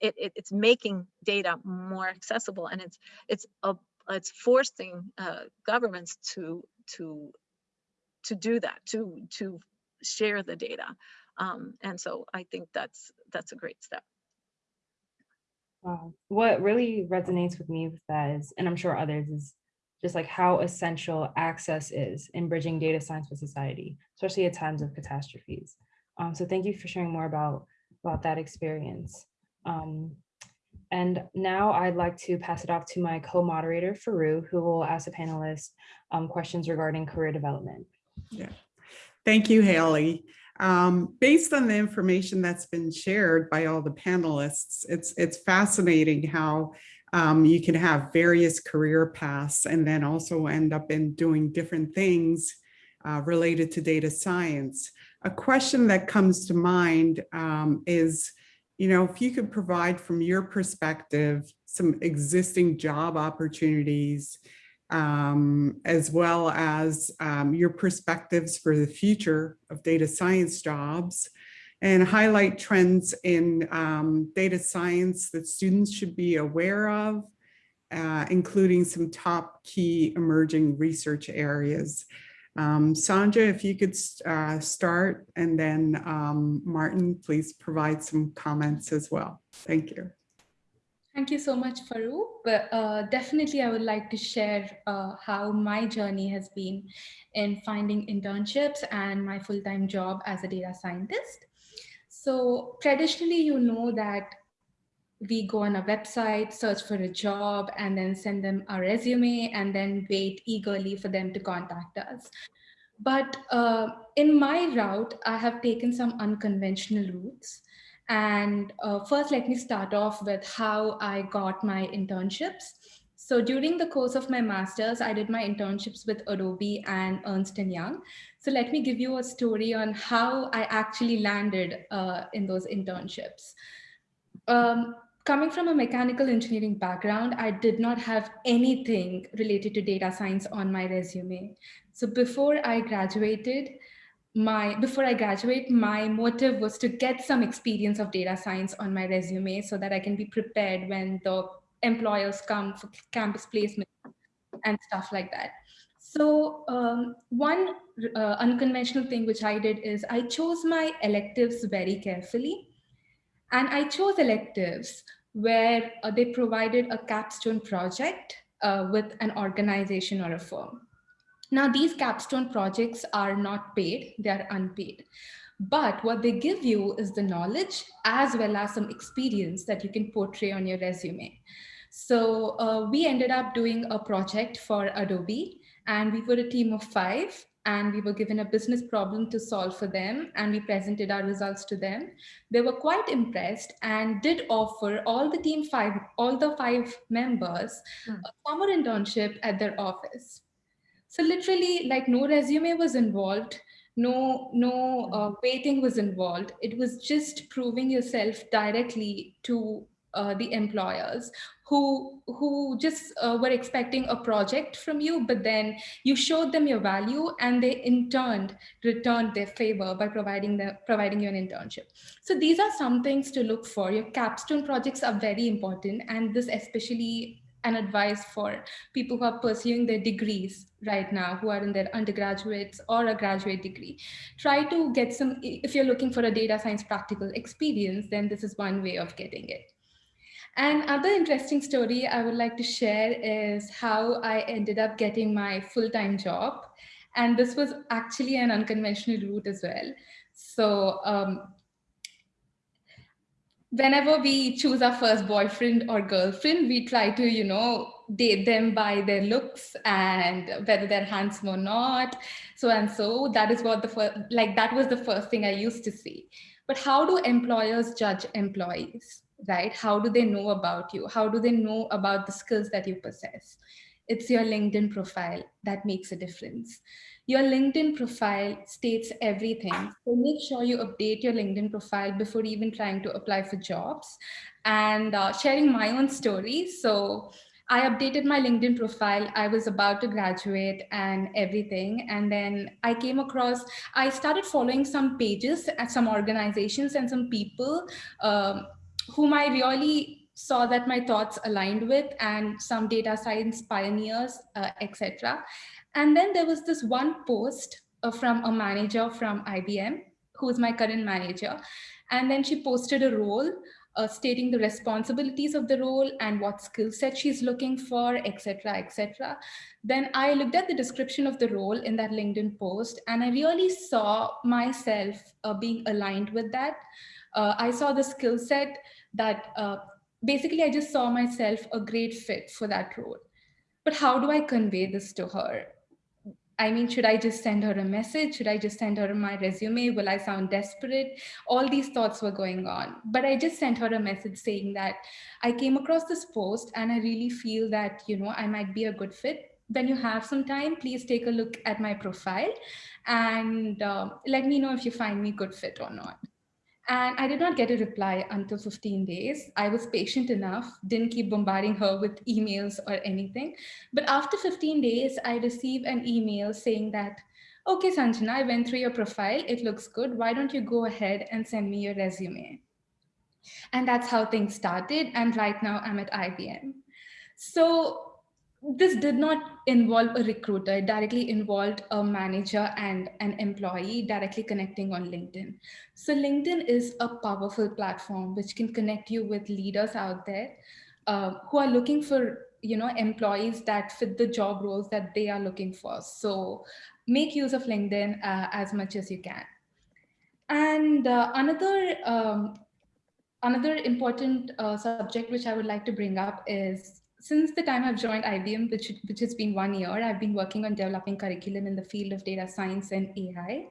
it, it it's making data more accessible and it's it's a, it's forcing uh, governments to to to do that to to share the data um, and so i think that's that's a great step Wow. What really resonates with me with that is, and I'm sure others, is just like how essential access is in bridging data science with society, especially at times of catastrophes. Um, so thank you for sharing more about, about that experience. Um, and now I'd like to pass it off to my co-moderator, Forough, who will ask the panelists um, questions regarding career development. Yeah. Thank you, Haley. Um, based on the information that's been shared by all the panelists, it's, it's fascinating how um, you can have various career paths and then also end up in doing different things uh, related to data science. A question that comes to mind um, is, you know, if you could provide from your perspective some existing job opportunities um, as well as um, your perspectives for the future of data science jobs and highlight trends in um, data science that students should be aware of, uh, including some top key emerging research areas. Um, if you could uh, start and then um, Martin, please provide some comments as well. Thank you. Thank you so much, Forough. But uh, definitely, I would like to share uh, how my journey has been in finding internships and my full-time job as a data scientist. So traditionally, you know that we go on a website, search for a job, and then send them a resume, and then wait eagerly for them to contact us. But uh, in my route, I have taken some unconventional routes. And uh, first, let me start off with how I got my internships. So during the course of my master's, I did my internships with Adobe and Ernst & Young. So let me give you a story on how I actually landed uh, in those internships. Um, coming from a mechanical engineering background, I did not have anything related to data science on my resume. So before I graduated, my before I graduate, my motive was to get some experience of data science on my resume so that I can be prepared when the employers come for campus placement and stuff like that. So um, one uh, unconventional thing which I did is I chose my electives very carefully. And I chose electives where uh, they provided a capstone project uh, with an organization or a firm. Now, these capstone projects are not paid, they are unpaid. But what they give you is the knowledge as well as some experience that you can portray on your resume. So uh, we ended up doing a project for Adobe and we were a team of five and we were given a business problem to solve for them and we presented our results to them. They were quite impressed and did offer all the team five, all the five members mm. a summer internship at their office. So literally like no resume was involved, no, no uh, waiting was involved. It was just proving yourself directly to uh, the employers who who just uh, were expecting a project from you but then you showed them your value and they in turn returned their favor by providing the providing you an internship. So these are some things to look for. Your capstone projects are very important and this especially an advice for people who are pursuing their degrees right now who are in their undergraduates or a graduate degree try to get some if you're looking for a data science practical experience then this is one way of getting it and other interesting story I would like to share is how I ended up getting my full-time job. And this was actually an unconventional route as well. So um, whenever we choose our first boyfriend or girlfriend, we try to, you know, date them by their looks and whether they're handsome or not, so and so. That is what the first, like that was the first thing I used to see. But how do employers judge employees? right? How do they know about you? How do they know about the skills that you possess? It's your LinkedIn profile that makes a difference. Your LinkedIn profile states everything. So make sure you update your LinkedIn profile before even trying to apply for jobs. And uh, sharing my own story. So I updated my LinkedIn profile. I was about to graduate and everything. And then I came across, I started following some pages at some organizations and some people um, whom I really saw that my thoughts aligned with and some data science pioneers, uh, etc. And then there was this one post uh, from a manager from IBM, who is my current manager. And then she posted a role uh, stating the responsibilities of the role and what skill set she's looking for, etc., etc. Then I looked at the description of the role in that LinkedIn post, and I really saw myself uh, being aligned with that. Uh, I saw the skill set that uh, basically I just saw myself a great fit for that role. But how do I convey this to her? I mean, should I just send her a message? Should I just send her my resume? Will I sound desperate? All these thoughts were going on. But I just sent her a message saying that I came across this post and I really feel that, you know, I might be a good fit. When you have some time, please take a look at my profile and uh, let me know if you find me good fit or not. And I did not get a reply until 15 days. I was patient enough, didn't keep bombarding her with emails or anything. But after 15 days, I received an email saying that, okay, Sanjana, I went through your profile. It looks good. Why don't you go ahead and send me your resume? And that's how things started. And right now I'm at IBM. So this did not involve a recruiter, it directly involved a manager and an employee directly connecting on LinkedIn. So LinkedIn is a powerful platform which can connect you with leaders out there uh, who are looking for you know employees that fit the job roles that they are looking for. So make use of LinkedIn uh, as much as you can. And uh, another um, another important uh, subject which I would like to bring up is since the time I've joined IBM, which, which has been one year, I've been working on developing curriculum in the field of data science and AI.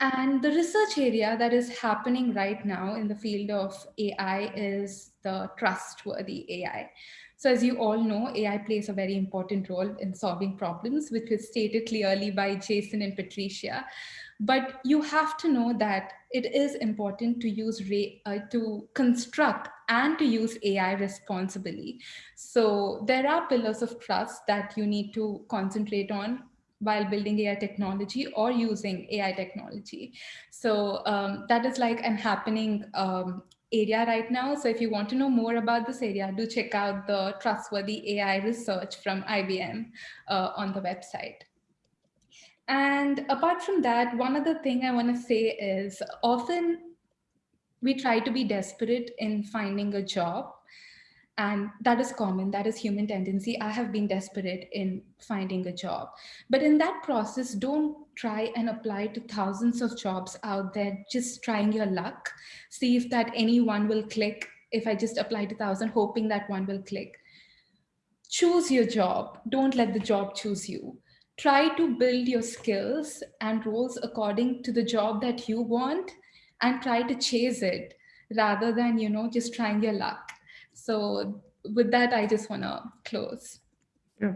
And the research area that is happening right now in the field of AI is the trustworthy AI. So as you all know, AI plays a very important role in solving problems, which was stated clearly by Jason and Patricia. But you have to know that it is important to use uh, to construct and to use AI responsibly. So there are pillars of trust that you need to concentrate on while building AI technology or using AI technology. So um, that is like an happening um, area right now. So if you want to know more about this area, do check out the trustworthy AI research from IBM uh, on the website. And apart from that, one other thing I want to say is often we try to be desperate in finding a job. And that is common, that is human tendency. I have been desperate in finding a job. But in that process, don't try and apply to thousands of jobs out there, just trying your luck. See if that any one will click. If I just apply to thousand, hoping that one will click. Choose your job. Don't let the job choose you try to build your skills and roles according to the job that you want and try to chase it rather than you know just trying your luck. So with that i just want to close. Yeah.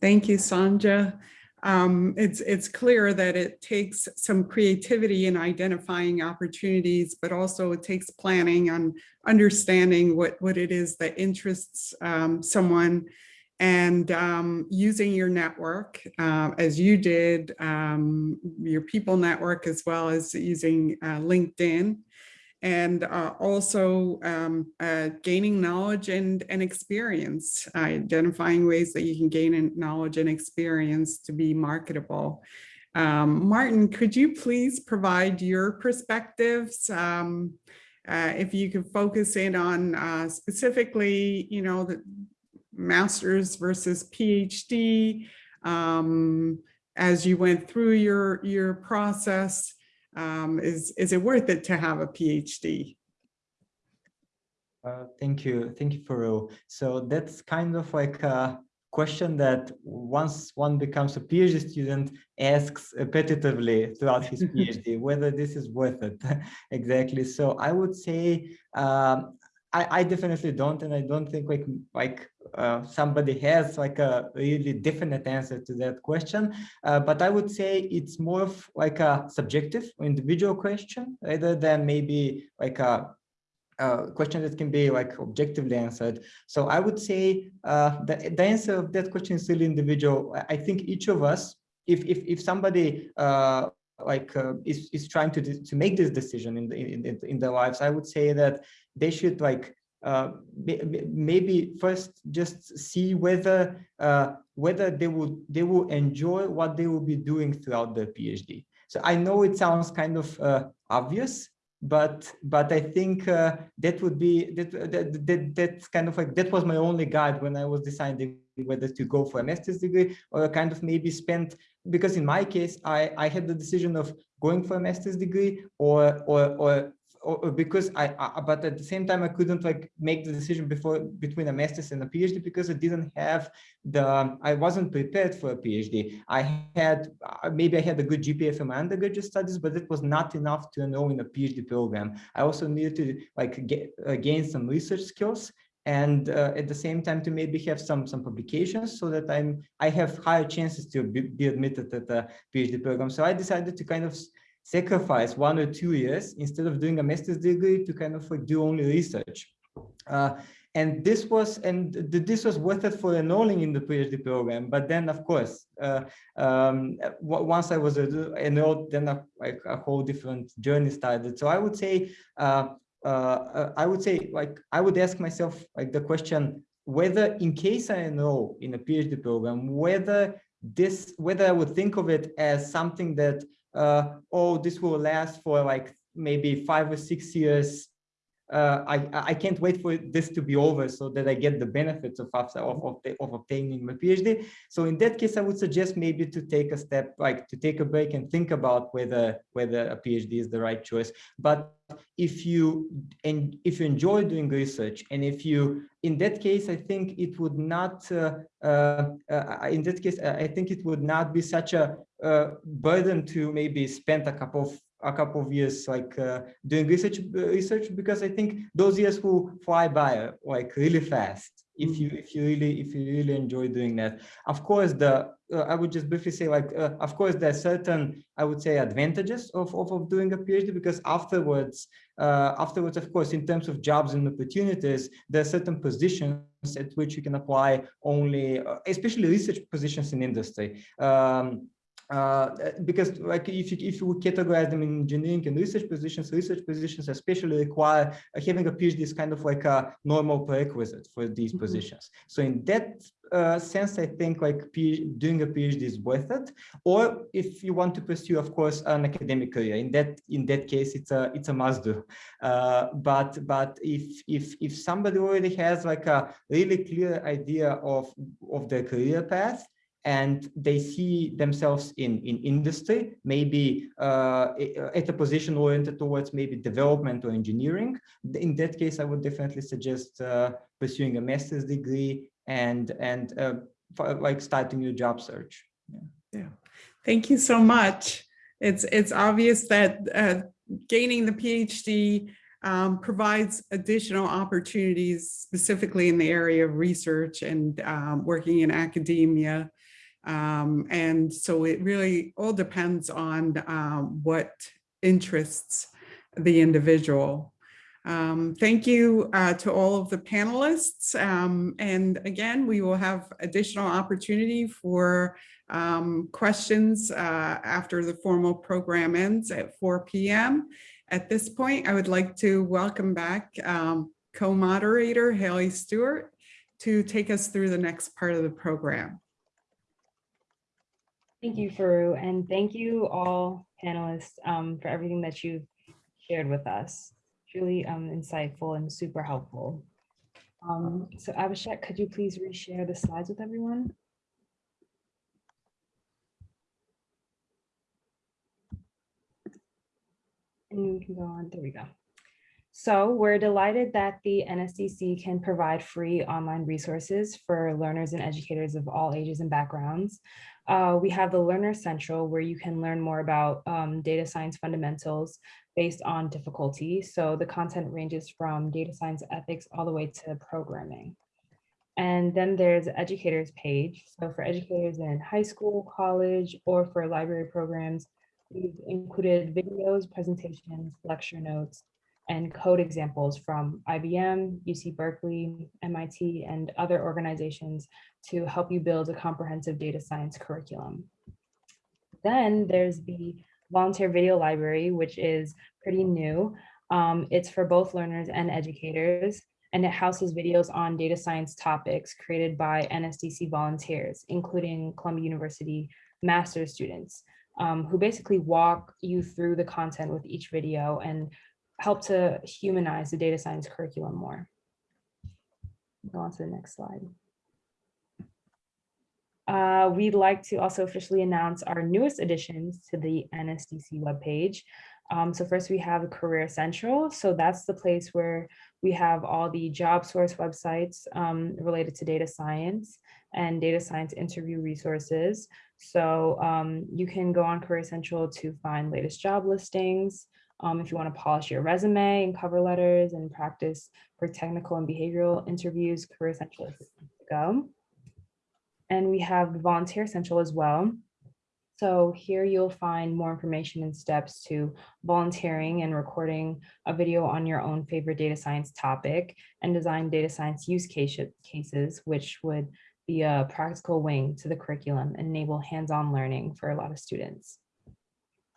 thank you sanja um, it's it's clear that it takes some creativity in identifying opportunities, but also it takes planning on understanding what what it is that interests um, someone and um, using your network uh, as you did, um, your people network, as well as using uh, LinkedIn and uh, also um, uh, gaining knowledge and, and experience, identifying ways that you can gain knowledge and experience to be marketable. Um, Martin, could you please provide your perspectives? Um, uh, if you could focus in on uh, specifically, you know, the, master's versus PhD um, as you went through your, your process? Um, is, is it worth it to have a PhD? Uh, thank you. Thank you, Forough. So that's kind of like a question that once one becomes a PhD student asks repetitively throughout his PhD, whether this is worth it. exactly. So I would say um, I, I definitely don't, and I don't think like like uh, somebody has like a really definite answer to that question. Uh, but I would say it's more of like a subjective individual question rather than maybe like a, a question that can be like objectively answered. So I would say uh, the, the answer of that question is really individual. I think each of us, if if if somebody uh, like uh, is is trying to to make this decision in the, in in their lives, I would say that they should like uh, maybe first just see whether uh, whether they will they will enjoy what they will be doing throughout their PhD. So I know it sounds kind of uh, obvious, but but I think uh, that would be that, that that that's kind of like that was my only guide when I was deciding whether to go for a master's degree or kind of maybe spend because in my case I I had the decision of going for a master's degree or or or or because I, I, but at the same time I couldn't like make the decision before between a master's and a PhD because I didn't have the I wasn't prepared for a PhD. I had uh, maybe I had a good GPA from my undergraduate studies, but it was not enough to enroll in a PhD program. I also needed to like get uh, gain some research skills and uh, at the same time to maybe have some some publications so that I'm I have higher chances to be, be admitted at the PhD program. So I decided to kind of sacrifice one or two years instead of doing a master's degree to kind of like do only research. Uh, and this was and this was worth it for enrolling in the PhD program. But then, of course, uh, um, once I was enrolled, then a, like a whole different journey started. So I would say, uh, uh, I would say, like I would ask myself like the question whether, in case I enroll in a PhD program, whether this whether I would think of it as something that uh, oh, this will last for like maybe five or six years. Uh, I, I can't wait for this to be over so that I get the benefits of, of, of, of obtaining my PhD. So in that case, I would suggest maybe to take a step, like to take a break and think about whether whether a PhD is the right choice. But if you and if you enjoy doing research and if you in that case i think it would not uh, uh, uh, in that case i think it would not be such a uh, burden to maybe spend a couple of a couple of years like uh, doing research research because I think those years will fly by like really fast if you if you really if you really enjoy doing that. Of course, the uh, I would just briefly say like uh, of course there are certain I would say advantages of of, of doing a PhD because afterwards uh, afterwards of course in terms of jobs and opportunities there are certain positions at which you can apply only uh, especially research positions in industry. Um, uh, because like if you, if you categorize them in engineering and research positions, research positions especially require uh, having a PhD is kind of like a normal prerequisite for these mm -hmm. positions. So in that uh, sense, I think like doing a PhD is worth it. Or if you want to pursue, of course, an academic career, in that in that case, it's a it's a must do. Uh, but but if if if somebody already has like a really clear idea of of their career path, and they see themselves in in industry maybe uh, at a position oriented towards maybe development or engineering. In that case i would definitely suggest uh, pursuing a master's degree and and uh, like starting your job search. Yeah. yeah. Thank you so much. It's it's obvious that uh, gaining the phd um, provides additional opportunities specifically in the area of research and um, working in academia um, and so it really all depends on um, what interests the individual. Um, thank you uh, to all of the panelists. Um, and again, we will have additional opportunity for um, questions uh, after the formal program ends at 4 p.m. At this point, I would like to welcome back um, co-moderator Haley Stewart to take us through the next part of the program. Thank you, Forough, and thank you all panelists um, for everything that you've shared with us. Truly um, insightful and super helpful. Um, so Abhishek, could you please reshare the slides with everyone? And we can go on, there we go. So we're delighted that the NSDC can provide free online resources for learners and educators of all ages and backgrounds. Uh, we have the Learner Central where you can learn more about um, data science fundamentals based on difficulty. So the content ranges from data science ethics all the way to programming. And then there's the educators page. So for educators in high school, college, or for library programs, we've included videos, presentations, lecture notes, and code examples from IBM, UC Berkeley, MIT, and other organizations to help you build a comprehensive data science curriculum. Then there's the volunteer video library, which is pretty new. Um, it's for both learners and educators, and it houses videos on data science topics created by NSDC volunteers, including Columbia University master's students, um, who basically walk you through the content with each video and help to humanize the data science curriculum more. Go on to the next slide. Uh, we'd like to also officially announce our newest additions to the NSDC webpage. Um, so first we have Career Central. So that's the place where we have all the job source websites um, related to data science and data science interview resources. So um, you can go on Career Central to find latest job listings. Um, if you want to polish your resume and cover letters and practice for technical and behavioral interviews, Career Central is to go. And we have Volunteer Central as well. So here you'll find more information and steps to volunteering and recording a video on your own favorite data science topic and design data science use case, cases, which would be a practical wing to the curriculum and enable hands-on learning for a lot of students.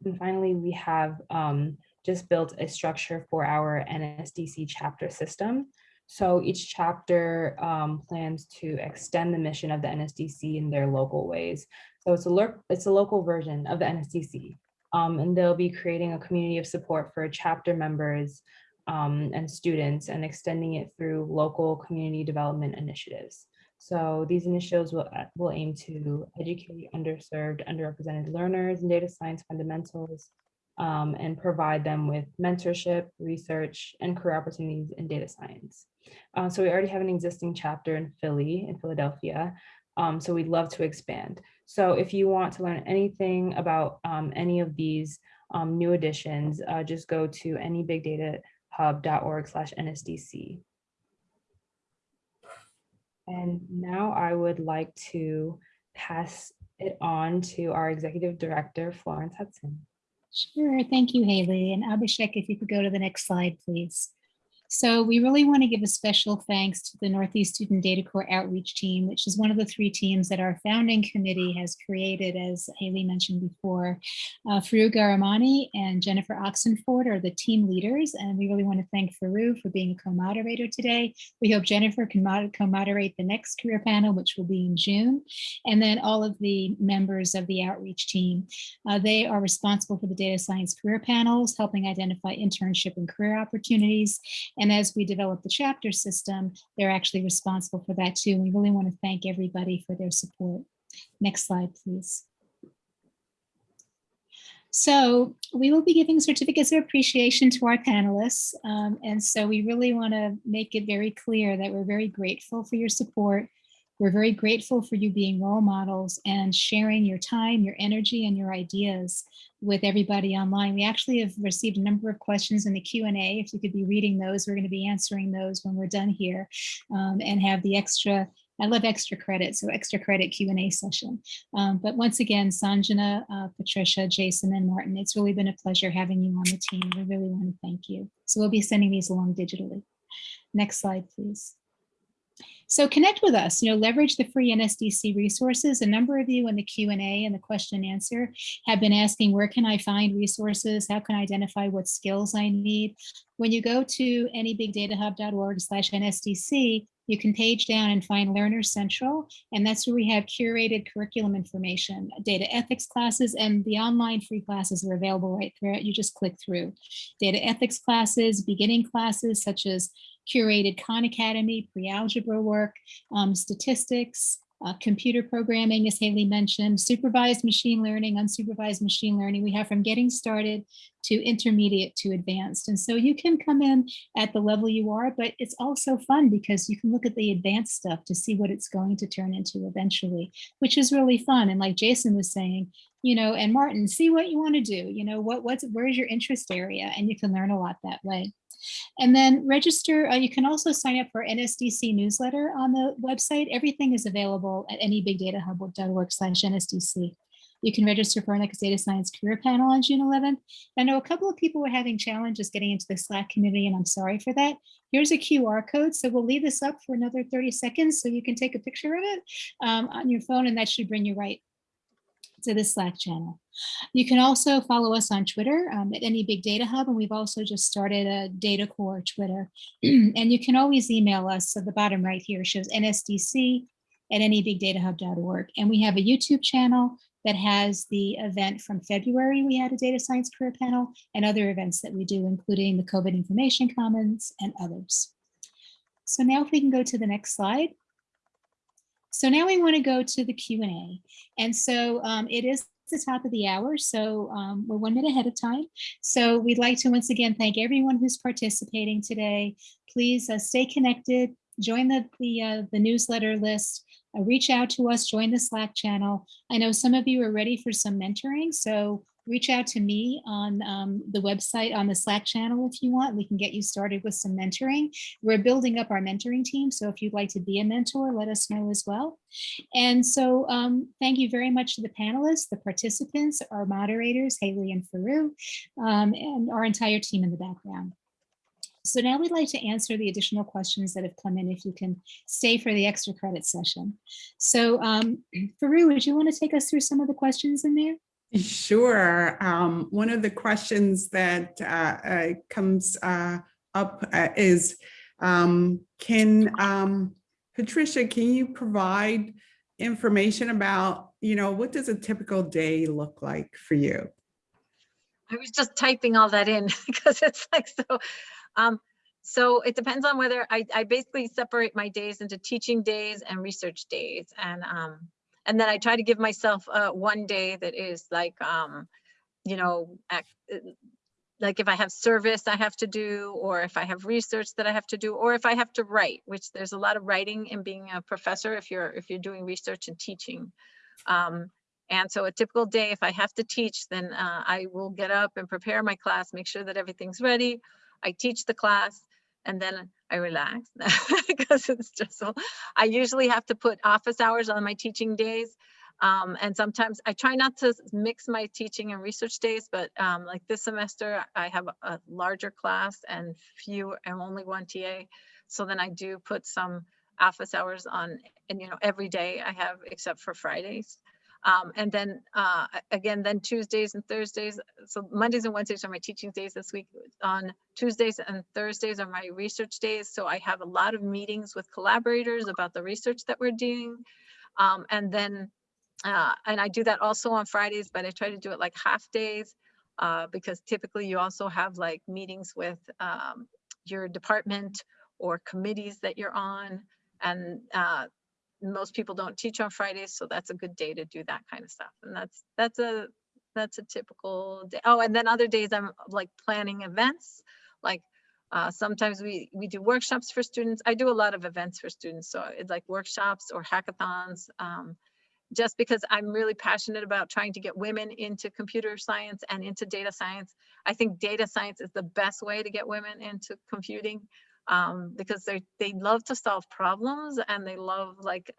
And finally, we have um, just built a structure for our NSDC chapter system. So each chapter um, plans to extend the mission of the NSDC in their local ways. So it's a, it's a local version of the NSDC. Um, and they'll be creating a community of support for chapter members um, and students and extending it through local community development initiatives. So these initiatives will, will aim to educate underserved, underrepresented learners in data science fundamentals um, and provide them with mentorship, research, and career opportunities in data science. Uh, so we already have an existing chapter in Philly, in Philadelphia, um, so we'd love to expand. So if you want to learn anything about um, any of these um, new additions, uh, just go to nebigdatahub.org slash NSDC. And now I would like to pass it on to our executive director, Florence Hudson. Sure, thank you, Haley. And Abhishek, if you could go to the next slide, please. So we really want to give a special thanks to the Northeast Student Data Corps Outreach Team, which is one of the three teams that our founding committee has created, as Haley mentioned before. Uh, Forough Ghahramani and Jennifer Oxenford are the team leaders, and we really want to thank Forough for being a co-moderator today. We hope Jennifer can co-moderate the next career panel, which will be in June, and then all of the members of the outreach team. Uh, they are responsible for the data science career panels, helping identify internship and career opportunities, and as we develop the chapter system, they're actually responsible for that too. We really want to thank everybody for their support. Next slide, please. So we will be giving certificates of appreciation to our panelists. Um, and so we really want to make it very clear that we're very grateful for your support. We're very grateful for you being role models and sharing your time, your energy, and your ideas with everybody online. We actually have received a number of questions in the Q&A. If you could be reading those, we're going to be answering those when we're done here um, and have the extra I love extra credit, so extra credit Q&A session. Um, but once again, Sanjana, uh, Patricia, Jason, and Martin, it's really been a pleasure having you on the team. We really want to thank you. So we'll be sending these along digitally. Next slide, please. So connect with us, you know, leverage the free NSDC resources. A number of you in the Q&A and the question and answer have been asking, where can I find resources? How can I identify what skills I need? When you go to nebigdatahub.org slash NSDC, you can page down and find Learner Central, and that's where we have curated curriculum information, data ethics classes, and the online free classes are available right there. You just click through. Data ethics classes, beginning classes such as curated Khan Academy, pre-algebra work, um, statistics, uh, computer programming, as Haley mentioned, supervised machine learning, unsupervised machine learning. We have from getting started to intermediate to advanced. And so you can come in at the level you are, but it's also fun because you can look at the advanced stuff to see what it's going to turn into eventually, which is really fun. And like Jason was saying, you know, and Martin, see what you want to do, you know, what what's where's your interest area, and you can learn a lot that way. And then register, uh, you can also sign up for NSDC newsletter on the website. Everything is available at nebigdatahub.org slash NSDC. You can register for our next data science career panel on June 11th. I know a couple of people were having challenges getting into the Slack community, and I'm sorry for that. Here's a QR code, so we'll leave this up for another 30 seconds so you can take a picture of it um, on your phone, and that should bring you right to the Slack channel. You can also follow us on Twitter um, at any big data hub, and we've also just started a Data Corps Twitter. and you can always email us. So the bottom right here shows NSDC at nebigdatahub.org. And we have a YouTube channel that has the event from February. We had a data science career panel and other events that we do, including the COVID information commons and others. So now if we can go to the next slide. So now we want to go to the Q&A. And so um, it is the top of the hour, so um, we're one minute ahead of time. So we'd like to once again thank everyone who's participating today. Please uh, stay connected, join the, the, uh, the newsletter list, uh, reach out to us, join the Slack channel. I know some of you are ready for some mentoring, so reach out to me on um, the website on the Slack channel if you want. We can get you started with some mentoring. We're building up our mentoring team, so if you'd like to be a mentor, let us know as well. And so um, thank you very much to the panelists, the participants, our moderators, Haley and Forough, um, and our entire team in the background. So now we'd like to answer the additional questions that have come in if you can stay for the extra credit session. So um, Forough, would you want to take us through some of the questions in there? Sure. Um, one of the questions that uh, uh, comes uh, up uh, is, um, can, um, Patricia, can you provide information about, you know, what does a typical day look like for you? I was just typing all that in because it's like so. Um, so it depends on whether I, I basically separate my days into teaching days and research days. And um, and then I try to give myself uh, one day that is like, um, you know, act, uh, like if I have service I have to do, or if I have research that I have to do, or if I have to write, which there's a lot of writing in being a professor if you're if you're doing research and teaching. Um, and so a typical day, if I have to teach, then uh, I will get up and prepare my class, make sure that everything's ready. I teach the class and then I relax because it's just so, I usually have to put office hours on my teaching days. Um, and sometimes I try not to mix my teaching and research days, but um, like this semester, I have a larger class and few and only one TA. So then I do put some office hours on, and you know, every day I have except for Fridays. Um, and then uh, again, then Tuesdays and Thursdays. So Mondays and Wednesdays are my teaching days this week. On Tuesdays and Thursdays are my research days. So I have a lot of meetings with collaborators about the research that we're doing. Um, and then, uh, and I do that also on Fridays, but I try to do it like half days uh, because typically you also have like meetings with um, your department or committees that you're on. And uh, most people don't teach on Fridays, so that's a good day to do that kind of stuff. And that's that's a that's a typical day. Oh, and then other days I'm like planning events. Like uh, sometimes we we do workshops for students. I do a lot of events for students, so it's like workshops or hackathons. Um, just because I'm really passionate about trying to get women into computer science and into data science. I think data science is the best way to get women into computing um, because they they love to solve problems and they love like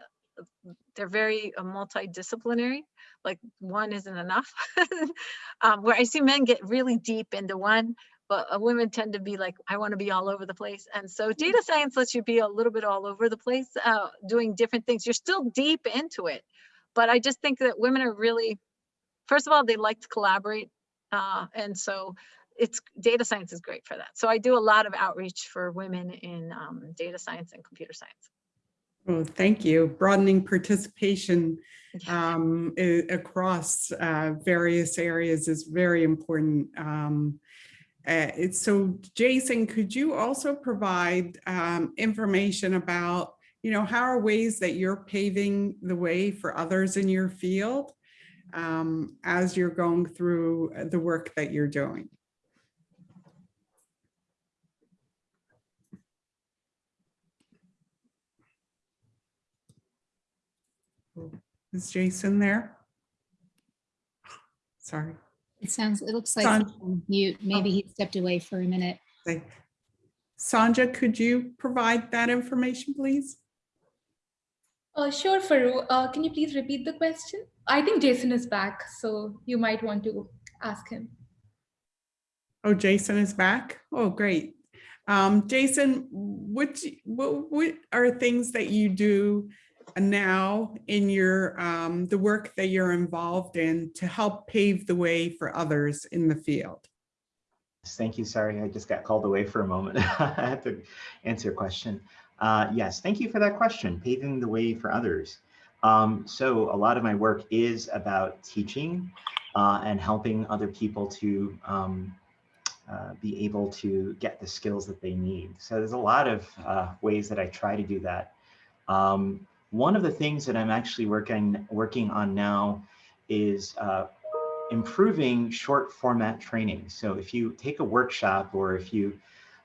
they're very uh, multidisciplinary like one isn't enough. Um, where i see men get really deep into one but uh, women tend to be like i want to be all over the place. And so data science lets you be a little bit all over the place uh, doing different things. You're still deep into it but i just think that women are really first of all they like to collaborate uh, and so it's data science is great for that. So I do a lot of outreach for women in um, data science and computer science. Well, thank you. Broadening participation um, across uh, various areas is very important. Um, uh, so Jason, could you also provide um, information about, you know, how are ways that you're paving the way for others in your field um, as you're going through the work that you're doing? Is Jason there? Sorry. It sounds, it looks like he's mute. Maybe he stepped away for a minute. Thank- Sanja, could you provide that information, please? Uh, sure, Forough. Uh, can you please repeat the question? I think Jason is back, so you might want to ask him. Oh, Jason is back. Oh, great. Um, Jason, what, what, what are things that you do now in your um, the work that you're involved in to help pave the way for others in the field? Thank you. Sorry, I just got called away for a moment. I had to answer a question. Uh, yes, thank you for that question, paving the way for others. Um, so a lot of my work is about teaching uh, and helping other people to um, uh, be able to get the skills that they need. So there's a lot of uh, ways that I try to do that. Um, one of the things that I'm actually working working on now is uh, improving short format training. So if you take a workshop or if you,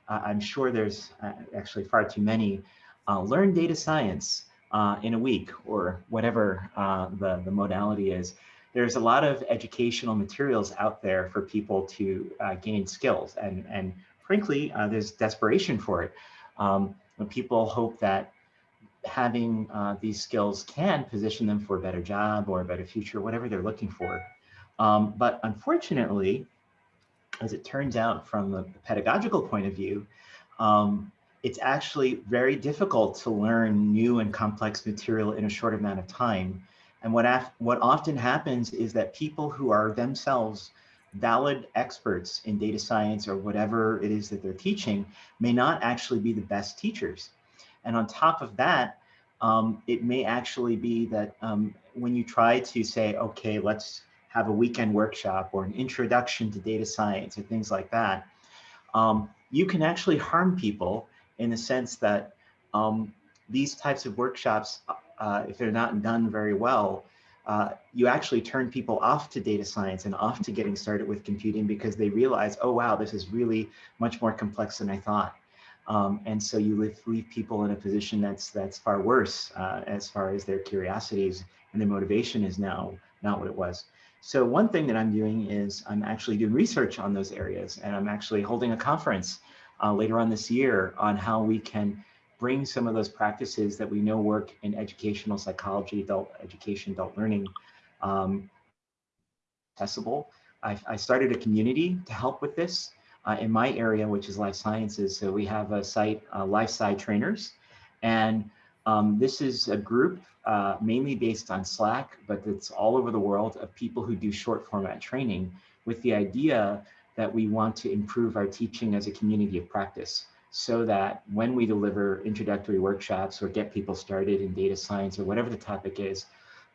uh, I'm sure there's uh, actually far too many, uh, learn data science uh, in a week or whatever uh, the, the modality is. There's a lot of educational materials out there for people to gain skills and, and frankly, there's desperation for it. Um, when people hope that having these skills can position them for a better job or a better future, whatever they're looking for. Um, but unfortunately, as it turns out from a pedagogical point of view, um, it's actually very difficult to learn new and complex material in a short amount of time. And what, what often happens is that people who are themselves valid experts in data science or whatever it is that they're teaching may not actually be the best teachers. And on top of that, um, it may actually be that um, when you try to say, okay, let's have a weekend workshop or an introduction to data science or things like that, um, you can actually harm people in the sense that um, these types of workshops, uh, if they're not done very well, uh, you actually turn people off to data science and off to getting started with computing because they realize, oh, wow, this is really much more complex than I thought. Um, and so you leave, leave, people in a position that's that's far worse uh, as far as their curiosities and their motivation is now not what it was. So one thing that I'm doing is I'm actually doing research on those areas and I'm actually holding a conference uh, later on this year on how we can bring some of those practices that we know work in educational psychology, adult education, adult learning, um, accessible. I, I, started a community to help with this uh, in my area, which is life sciences. So we have a site, uh, LifeSci Trainers, and um, this is a group uh, mainly based on Slack, but it's all over the world of people who do short format training with the idea that we want to improve our teaching as a community of practice so that when we deliver introductory workshops or get people started in data science or whatever the topic is,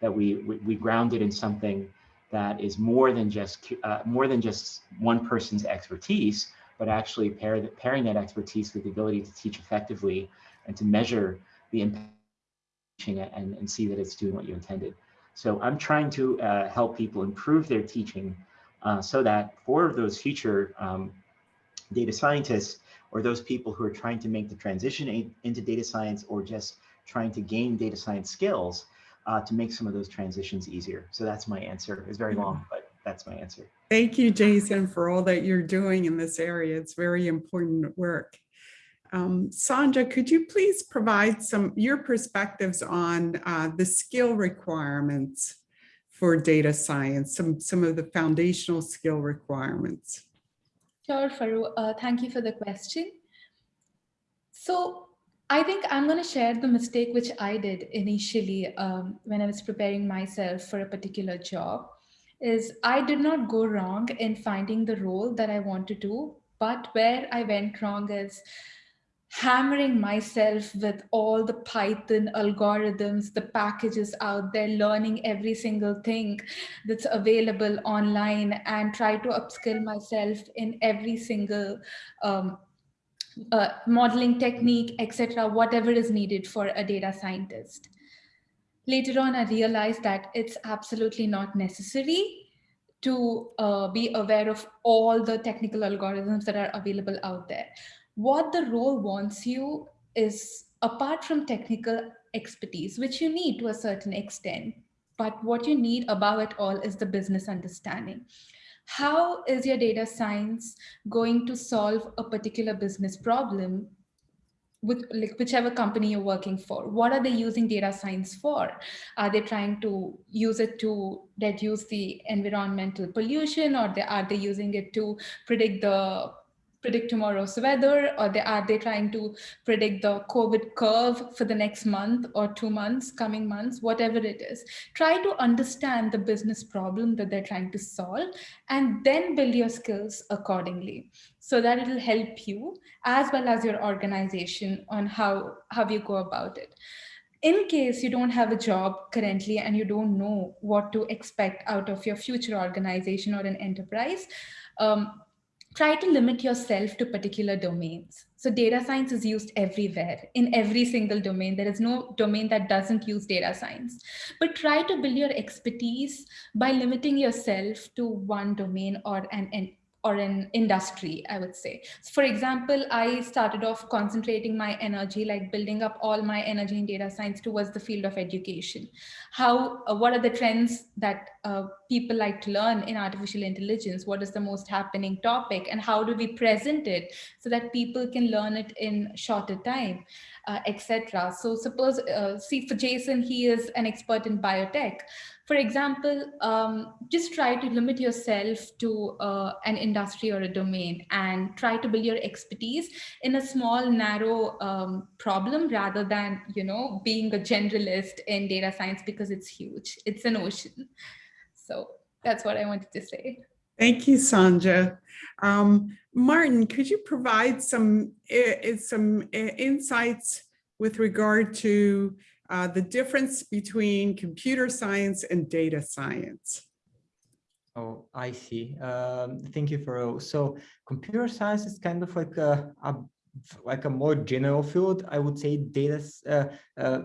that we, we, we ground it in something that is more than just uh, more than just one person's expertise, but actually pair the, pairing that expertise with the ability to teach effectively and to measure the impact and, and see that it's doing what you intended. So I'm trying to uh, help people improve their teaching uh, so that for those future um, data scientists or those people who are trying to make the transition into data science or just trying to gain data science skills uh, to make some of those transitions easier. So that's my answer. It's very long, but that's my answer. Thank you, Jason, for all that you're doing in this area. It's very important work. Um, Sandra, could you please provide some your perspectives on uh, the skill requirements for data science, some, some of the foundational skill requirements? Sure, Forough. Uh, thank you for the question. So I think I'm going to share the mistake which I did initially um, when I was preparing myself for a particular job is I did not go wrong in finding the role that I want to do, but where I went wrong is hammering myself with all the Python algorithms, the packages out there, learning every single thing that's available online and try to upskill myself in every single um, uh, modeling technique, etc., whatever is needed for a data scientist. Later on, I realized that it's absolutely not necessary to uh, be aware of all the technical algorithms that are available out there what the role wants you is apart from technical expertise, which you need to a certain extent, but what you need above it all is the business understanding. How is your data science going to solve a particular business problem with like whichever company you're working for? What are they using data science for? Are they trying to use it to reduce the environmental pollution or they, are they using it to predict the predict tomorrow's weather or they, are they trying to predict the COVID curve for the next month or two months, coming months, whatever it is. Try to understand the business problem that they're trying to solve and then build your skills accordingly so that it'll help you as well as your organization on how, how you go about it in case you don't have a job currently and you don't know what to expect out of your future organization or an enterprise, um, try to limit yourself to particular domains. So data science is used everywhere in every single domain. There is no domain that doesn't use data science, but try to build your expertise by limiting yourself to one domain or an, an or an industry, I would say. So for example, I started off concentrating my energy, like building up all my energy in data science towards the field of education. How, uh, what are the trends that uh, people like to learn in artificial intelligence? What is the most happening topic and how do we present it so that people can learn it in shorter time, uh, etc. So suppose, uh, see for Jason, he is an expert in biotech. For example, um, just try to limit yourself to uh, an industry or a domain and try to build your expertise in a small, narrow um, problem rather than, you know, being a generalist in data science because it's huge. It's an ocean. So that's what I wanted to say. Thank you, Sanja. Um, Martin, could you provide some, uh, some uh, insights with regard to uh, the difference between computer science and data science. Oh, I see. Um, thank you for so computer science is kind of like a, a like a more general field. I would say data uh, uh,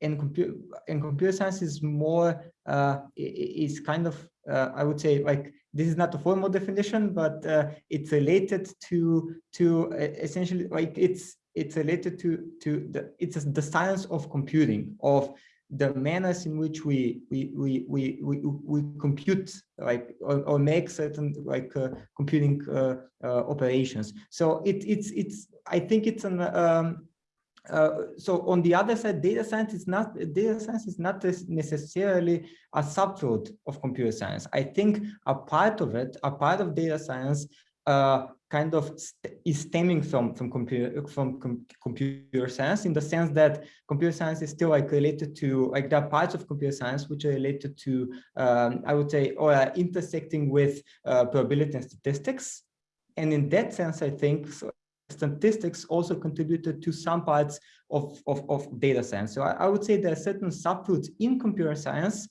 computer and computer science is more uh, is kind of uh, I would say like this is not a formal definition, but uh, it's related to to essentially like it's it's related to to the it's the science of computing of the manners in which we we we we we, we compute like or, or make certain like uh, computing uh, uh, operations so it it's it's i think it's an um, uh, so on the other side, data science is not data science is not necessarily a subfield of computer science. I think a part of it, a part of data science, kind of st is stemming from from computer from com computer science in the sense that computer science is still like related to like there are parts of computer science which are related to um, I would say or intersecting with uh, probability and statistics and in that sense I think so statistics also contributed to some parts of, of, of data science. So I, I would say there are certain subfields in computer science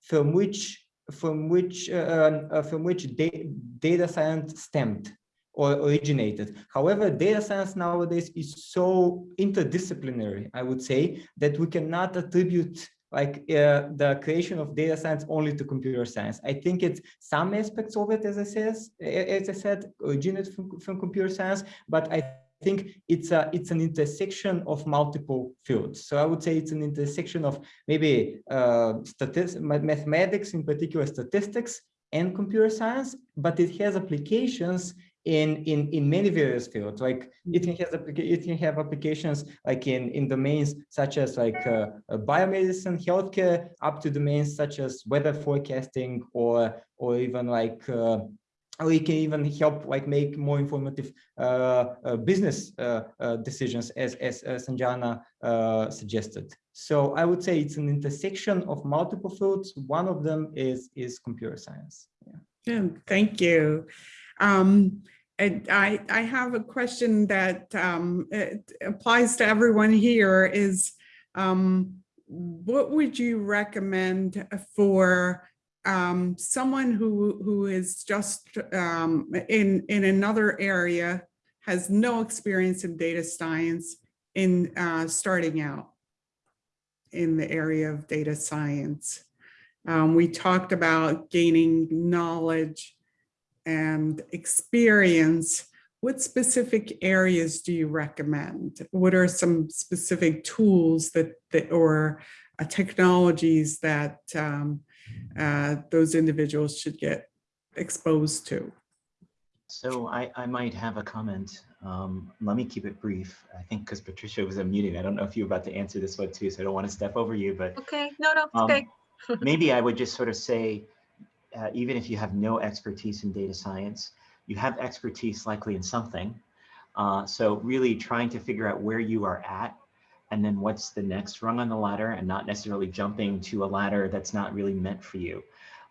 from which from which uh, uh, from which da data science stemmed or originated. However, data science nowadays is so interdisciplinary, I would say, that we cannot attribute like uh, the creation of data science only to computer science. I think it's some aspects of it, as I said, as I said, originate from, from computer science, but I think it's a it's an intersection of multiple fields. So I would say it's an intersection of maybe uh, statistics, mathematics, in particular statistics, and computer science, but it has applications in in in many various fields like it can have it can have applications like in in domains such as like uh, uh, biomedicine healthcare up to domains such as weather forecasting or or even like uh, it can even help like make more informative uh, uh, business uh, decisions as as Sanjana suggested. So I would say it's an intersection of multiple fields. One of them is is computer science. Yeah. yeah thank you. Um, I, I have a question that um, applies to everyone here is um, what would you recommend for um, someone who who is just um, in in another area has no experience in data science in uh, starting out in the area of data science. Um, we talked about gaining knowledge and experience, what specific areas do you recommend? What are some specific tools that, that or uh, technologies that um, uh, those individuals should get exposed to? So I, I might have a comment. Um, let me keep it brief. I think because Patricia was unmuting. I don't know if you're about to answer this one too, so I don't want to step over you, but okay, no, no, um, okay. maybe I would just sort of say uh, even if you have no expertise in data science, you have expertise likely in something. Uh, so really trying to figure out where you are at and then what's the next rung on the ladder and not necessarily jumping to a ladder that's not really meant for you.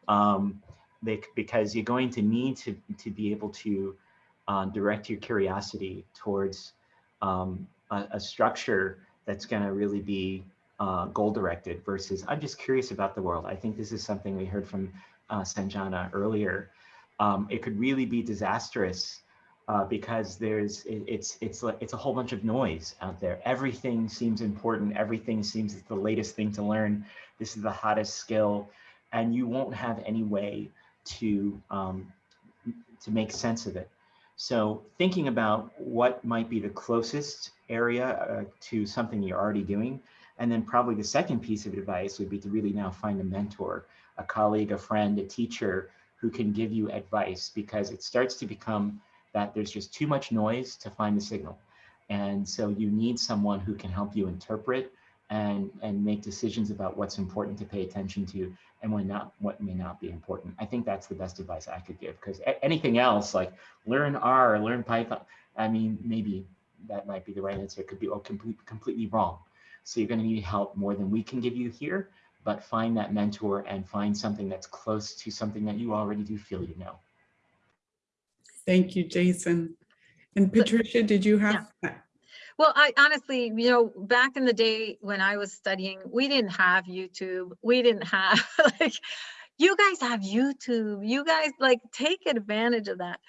Um, because you're going to need to, to be able to uh, direct your curiosity towards um, a, a, structure that's going to really be uh, goal directed versus I'm just curious about the world. I think this is something we heard from uh, Sanjana earlier. Um, it could really be disastrous uh, because there's it, it's it's like it's a whole bunch of noise out there. Everything seems important. Everything seems it's the latest thing to learn. This is the hottest skill, and you won't have any way to um, to make sense of it. So thinking about what might be the closest area uh, to something you're already doing, and then probably the second piece of advice would be to really now find a mentor, a colleague, a friend, a teacher who can give you advice because it starts to become that there's just too much noise to find the signal. And so you need someone who can help you interpret and, and make decisions about what's important to pay attention to and when not, what may not be important. I think that's the best advice I could give because anything else like learn R, learn Python, I mean, maybe that might be the right answer. It could be oh, complete, completely wrong. So you're gonna need help more than we can give you here, but find that mentor and find something that's close to something that you already do feel you know. Thank you, Jason. And Patricia, did you have? Well, I honestly, you know, back in the day when I was studying, we didn't have YouTube. We didn't have like, you guys have YouTube. You guys like take advantage of that.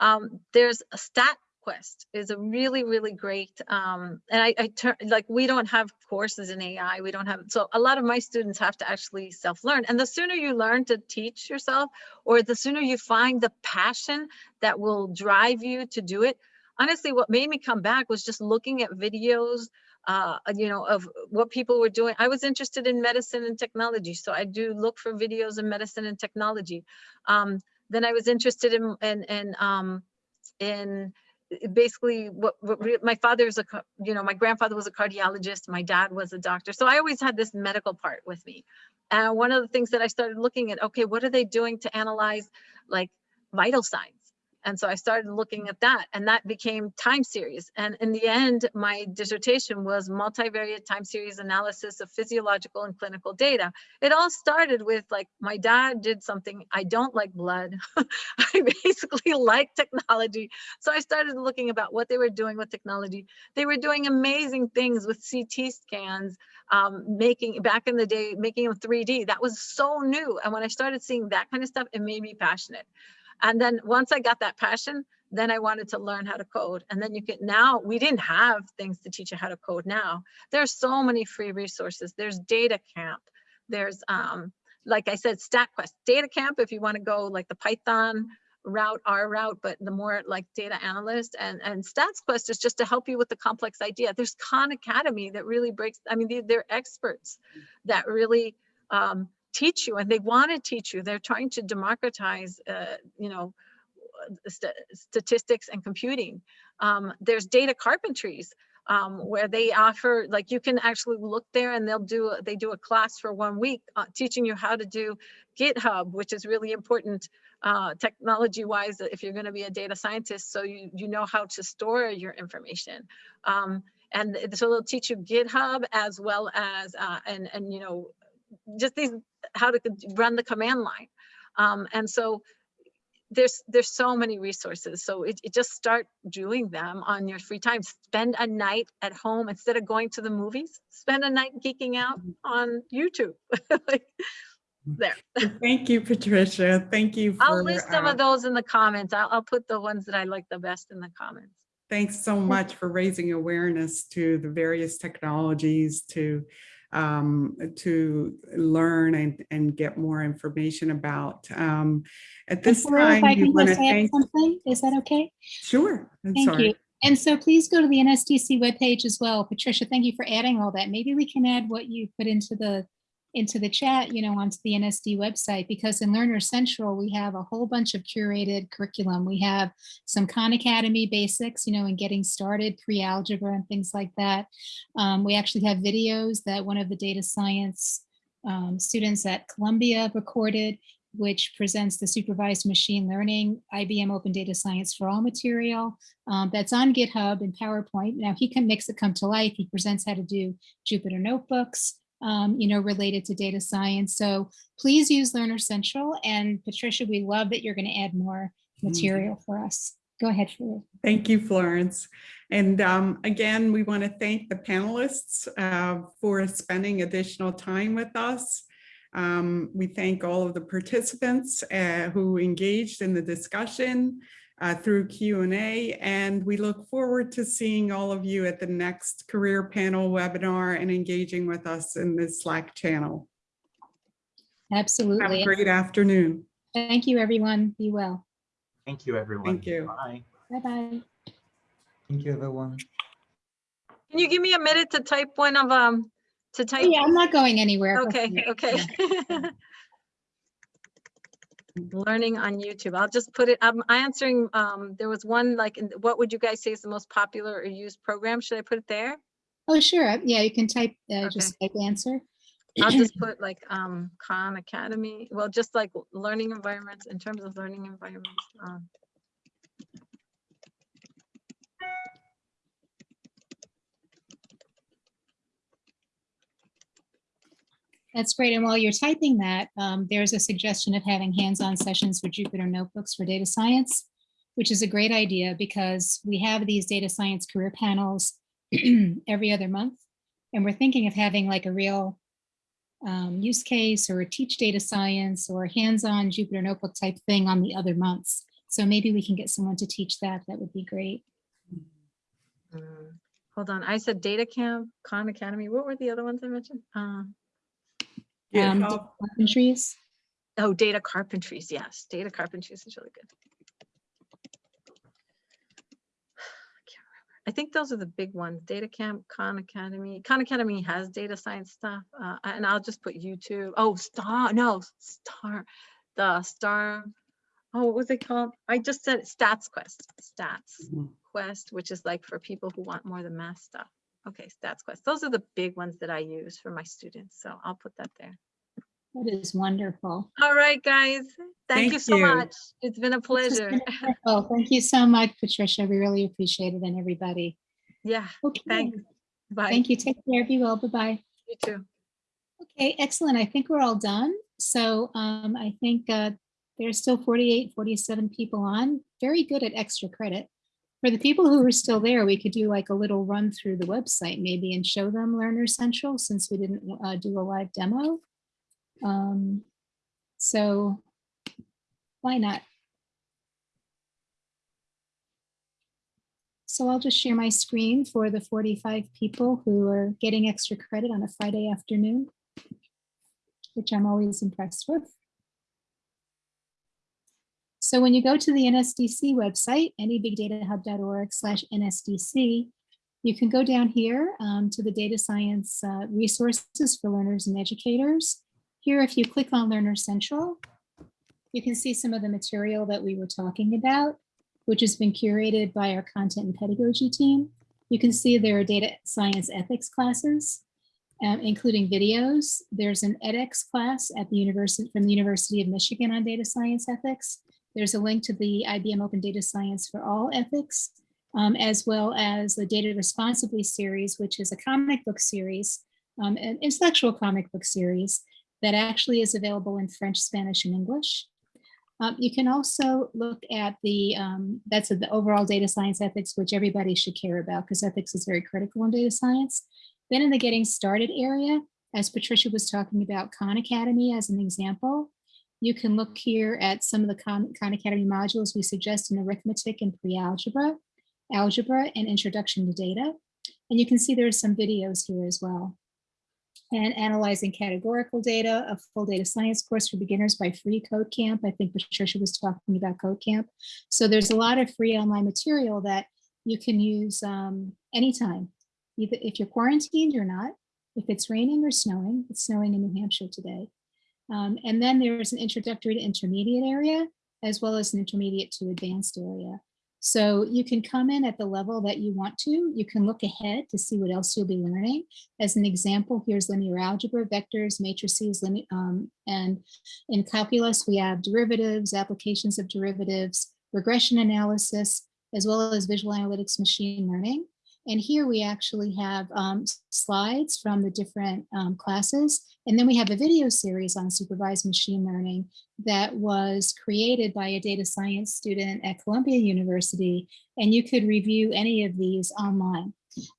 Um, there's a stat quest is a really really great um and i i turn like we don't have courses in ai we don't have so a lot of my students have to actually self-learn and the sooner you learn to teach yourself or the sooner you find the passion that will drive you to do it honestly what made me come back was just looking at videos uh you know of what people were doing. I was interested in medicine and technology so i do look for videos in medicine and technology. Um then i was interested in in, in um in basically what, what my father's a you know my grandfather was a cardiologist my dad was a doctor. So i always had this medical part with me. And one of the things that i started looking at okay what are they doing to analyze like vital signs and so I started looking at that and that became time series. And in the end, my dissertation was multivariate time series analysis of physiological and clinical data. It all started with like, my dad did something, I don't like blood. I basically like technology. So I started looking about what they were doing with technology. They were doing amazing things with CT scans, um, making back in the day, making them 3D. That was so new. And when I started seeing that kind of stuff, it made me passionate. And then once I got that passion, then I wanted to learn how to code. And then you can now, we didn't have things to teach you how to code now. There's so many free resources. There's Data Camp. There's, um, like I said, StatQuest. Data Camp, if you want to go like the Python route, R route, but the more like data analyst and, and StatsQuest is just to help you with the complex idea. There's Khan Academy that really breaks, I mean, they, they're experts that really um, teach you and they want to teach you. They're trying to democratize, uh, you know, st statistics and computing. Um, there's data carpentries um, where they offer, like you can actually look there and they'll do, they do a class for one week uh, teaching you how to do GitHub, which is really important uh, technology wise if you're going to be a data scientist. So you, you know how to store your information. Um, and so they'll teach you GitHub as well as, uh, and, and, you know, just these how to run the command line. Um, and so there's there's so many resources. So it, it, just start doing them on your free time. Spend a night at home instead of going to the movies. Spend a night geeking out Mm-hmm. on YouTube. like, there. Thank you, Patricia. Thank you. For, I'll list some uh, of those in the comments. I'll, I'll put the ones that I like the best in the comments. Thanks so much for raising awareness to the various technologies to um, to learn and, and get more information about. Um, at this if time, I can want to just add thank, something, is that okay? sure, I'm Thank sorry. you. And so please go to the NSDC webpage as well. Patricia, thank you for adding all that. Maybe we can add what you put into the into the chat, you know, onto the NSD website, because in Learner Central, we have a whole bunch of curated curriculum. We have some Khan Academy basics, you know, and getting started, pre-algebra and things like that. Um, we actually have videos that one of the data science um, students at Columbia recorded which presents the supervised machine learning IBM Open Data Science for All material um, that's on GitHub and PowerPoint. Now he can makes it come to life. He presents how to do Jupyter notebooks, um, you know, related to data science. So please use Learner Central. And Patricia, we love that you're going to add more material for us. Go ahead, Fleur. Thank you, Florence. And um, again, we want to thank the panelists uh, for spending additional time with us. Um, we thank all of the participants uh, who engaged in the discussion uh, through Q&A, and we look forward to seeing all of you at the next career panel webinar and engaging with us in the Slack channel. Absolutely. Have a great afternoon. Thank you, everyone. Be well. Thank you, everyone. Thank you. Bye. Bye-bye. Thank you, everyone. Can you give me a minute to type one of, um, to type? Yeah, I'm not going anywhere. Go Okay, for okay. Learning on YouTube. I'll just put it, I'm answering, um, there was one like, in- what would you guys say is the most popular or used program? Should I put it there? Oh, sure. Yeah, you can type, uh, just type answer. I'll just put like, um, Khan Academy, well, just like learning environments in terms of learning environments. um, That's great. And while you're typing that, um, there's a suggestion of having hands-on sessions for Jupyter Notebooks for data science, which is a great idea because we have these data science career panels every other month. And we're thinking of having like a real um, use case or teach data science or hands-on Jupyter Notebook type thing on the other months. So maybe we can get someone to teach that. That would be great. mm, Hold on, I said Data Camp, Khan Academy. What were the other ones I mentioned? Uh, Yeah, Um, I'll- Oh, data carpentries, yes, data carpentries is really good. I can't remember. I think those are the big ones, Data Camp, Khan Academy. Khan Academy has data science stuff, uh, and I'll just put YouTube. Oh, Star, no, Star, the Star. Oh, what was it called? I just said Stats Quest, Stats Mhm. Quest, which is like for people who want more of the math stuff. Okay, Stats Quest. Those are the big ones that I use for my students, so I'll put that there. That is wonderful. All right, guys. Thank you so you. much. It's been a pleasure. been. Thank you so much, Patricia. We really appreciate it and everybody. Yeah, Okay. thanks. Bye. Thank you. Take care. Be well. Bye-bye. You too. Okay, excellent. I think we're all done. So um, I think uh, there's still 48, 47 people on. Very good at extra credit. For the people who are still there, we could do like a little run through the website maybe and show them Learner Central since we didn't uh, do a live demo. Um, so why not? So I'll just share my screen for the 45 people who are getting extra credit on a Friday afternoon which I'm always impressed with. So when you go to the NSDC website, nebigdatahub.org slash NSDC, you can go down here um, to the data science uh, resources for learners and educators. Here, if you click on Learner Central, you can see some of the material that we were talking about, which has been curated by our content and pedagogy team. You can see there are data science ethics classes um, including videos. There's an edX class at the university from the University of Michigan on data science ethics. There's a link to the IBM Open Data Science for All ethics, um, as well as the Data Responsibly series, which is a comic book series, um, an intellectual comic book series that actually is available in French, Spanish, and English. Um, you can also look at the, um, that's the overall data science ethics, which everybody should care about because ethics is very critical in data science. Then in the getting started area, as Patricia was talking about Khan Academy as an example, you can look here at some of the Khan, Academy modules we suggest in arithmetic and pre-algebra, algebra, and introduction to data. And you can see there's some videos here as well. And analyzing categorical data, a full data science course for beginners by Free Code Camp. I think Patricia was talking about Code Camp. So there's a lot of free online material that you can use um, anytime either if you're quarantined or not, if it's raining or snowing, it's snowing in New Hampshire today. Um, and then there's an introductory to intermediate area, as well as an intermediate to advanced area. So you can come in at the level that you want to. You can look ahead to see what else you'll be learning. As an example, here's linear algebra, vectors, matrices, um, and in calculus, we have derivatives, applications of derivatives, regression analysis, as well as visual analytics, machine learning. And here we actually have um, slides from the different um, classes. And then we have a video series on supervised machine learning that was created by a data science student at Columbia University. And you could review any of these online.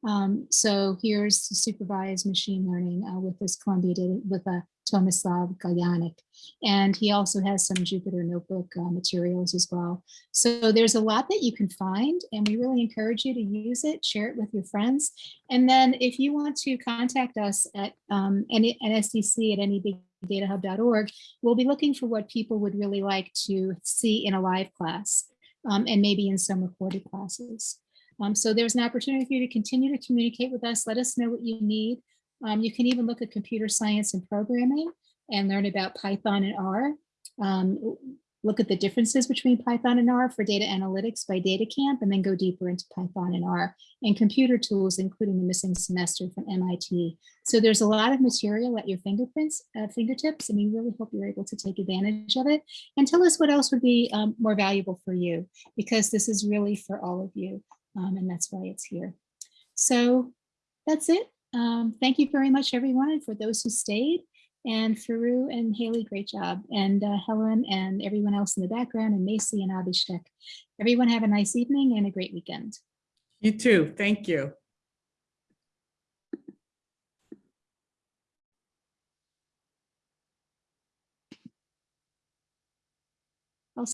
Um, so here's supervised machine learning uh, with this Columbia data with a Tomislav Galyanik. And he also has some Jupyter notebook uh, materials as well. So there's a lot that you can find and we really encourage you to use it, share it with your friends. And then if you want to contact us at, um, any, at SDC at nebigdatahub.org, we'll be looking for what people would really like to see in a live class um, and maybe in some recorded classes. Um, so there's an opportunity for you to continue to communicate with us. Let us know what you need. Um, you can even look at computer science and programming and learn about Python and R. Um, look at the differences between Python and R for data analytics by DataCamp, and then go deeper into Python and R and computer tools, including the missing semester from MIT. So there's a lot of material at your fingerprints, uh, fingertips, and we really hope you're able to take advantage of it. And tell us what else would be um, more valuable for you, because this is really for all of you um, and that's why it's here. So that's it. Um, thank you very much, everyone, for those who stayed. And Forough and Haley, great job. And uh, Helen and everyone else in the background, and Macy and Abhishek. Everyone have a nice evening and a great weekend. You too. Thank you.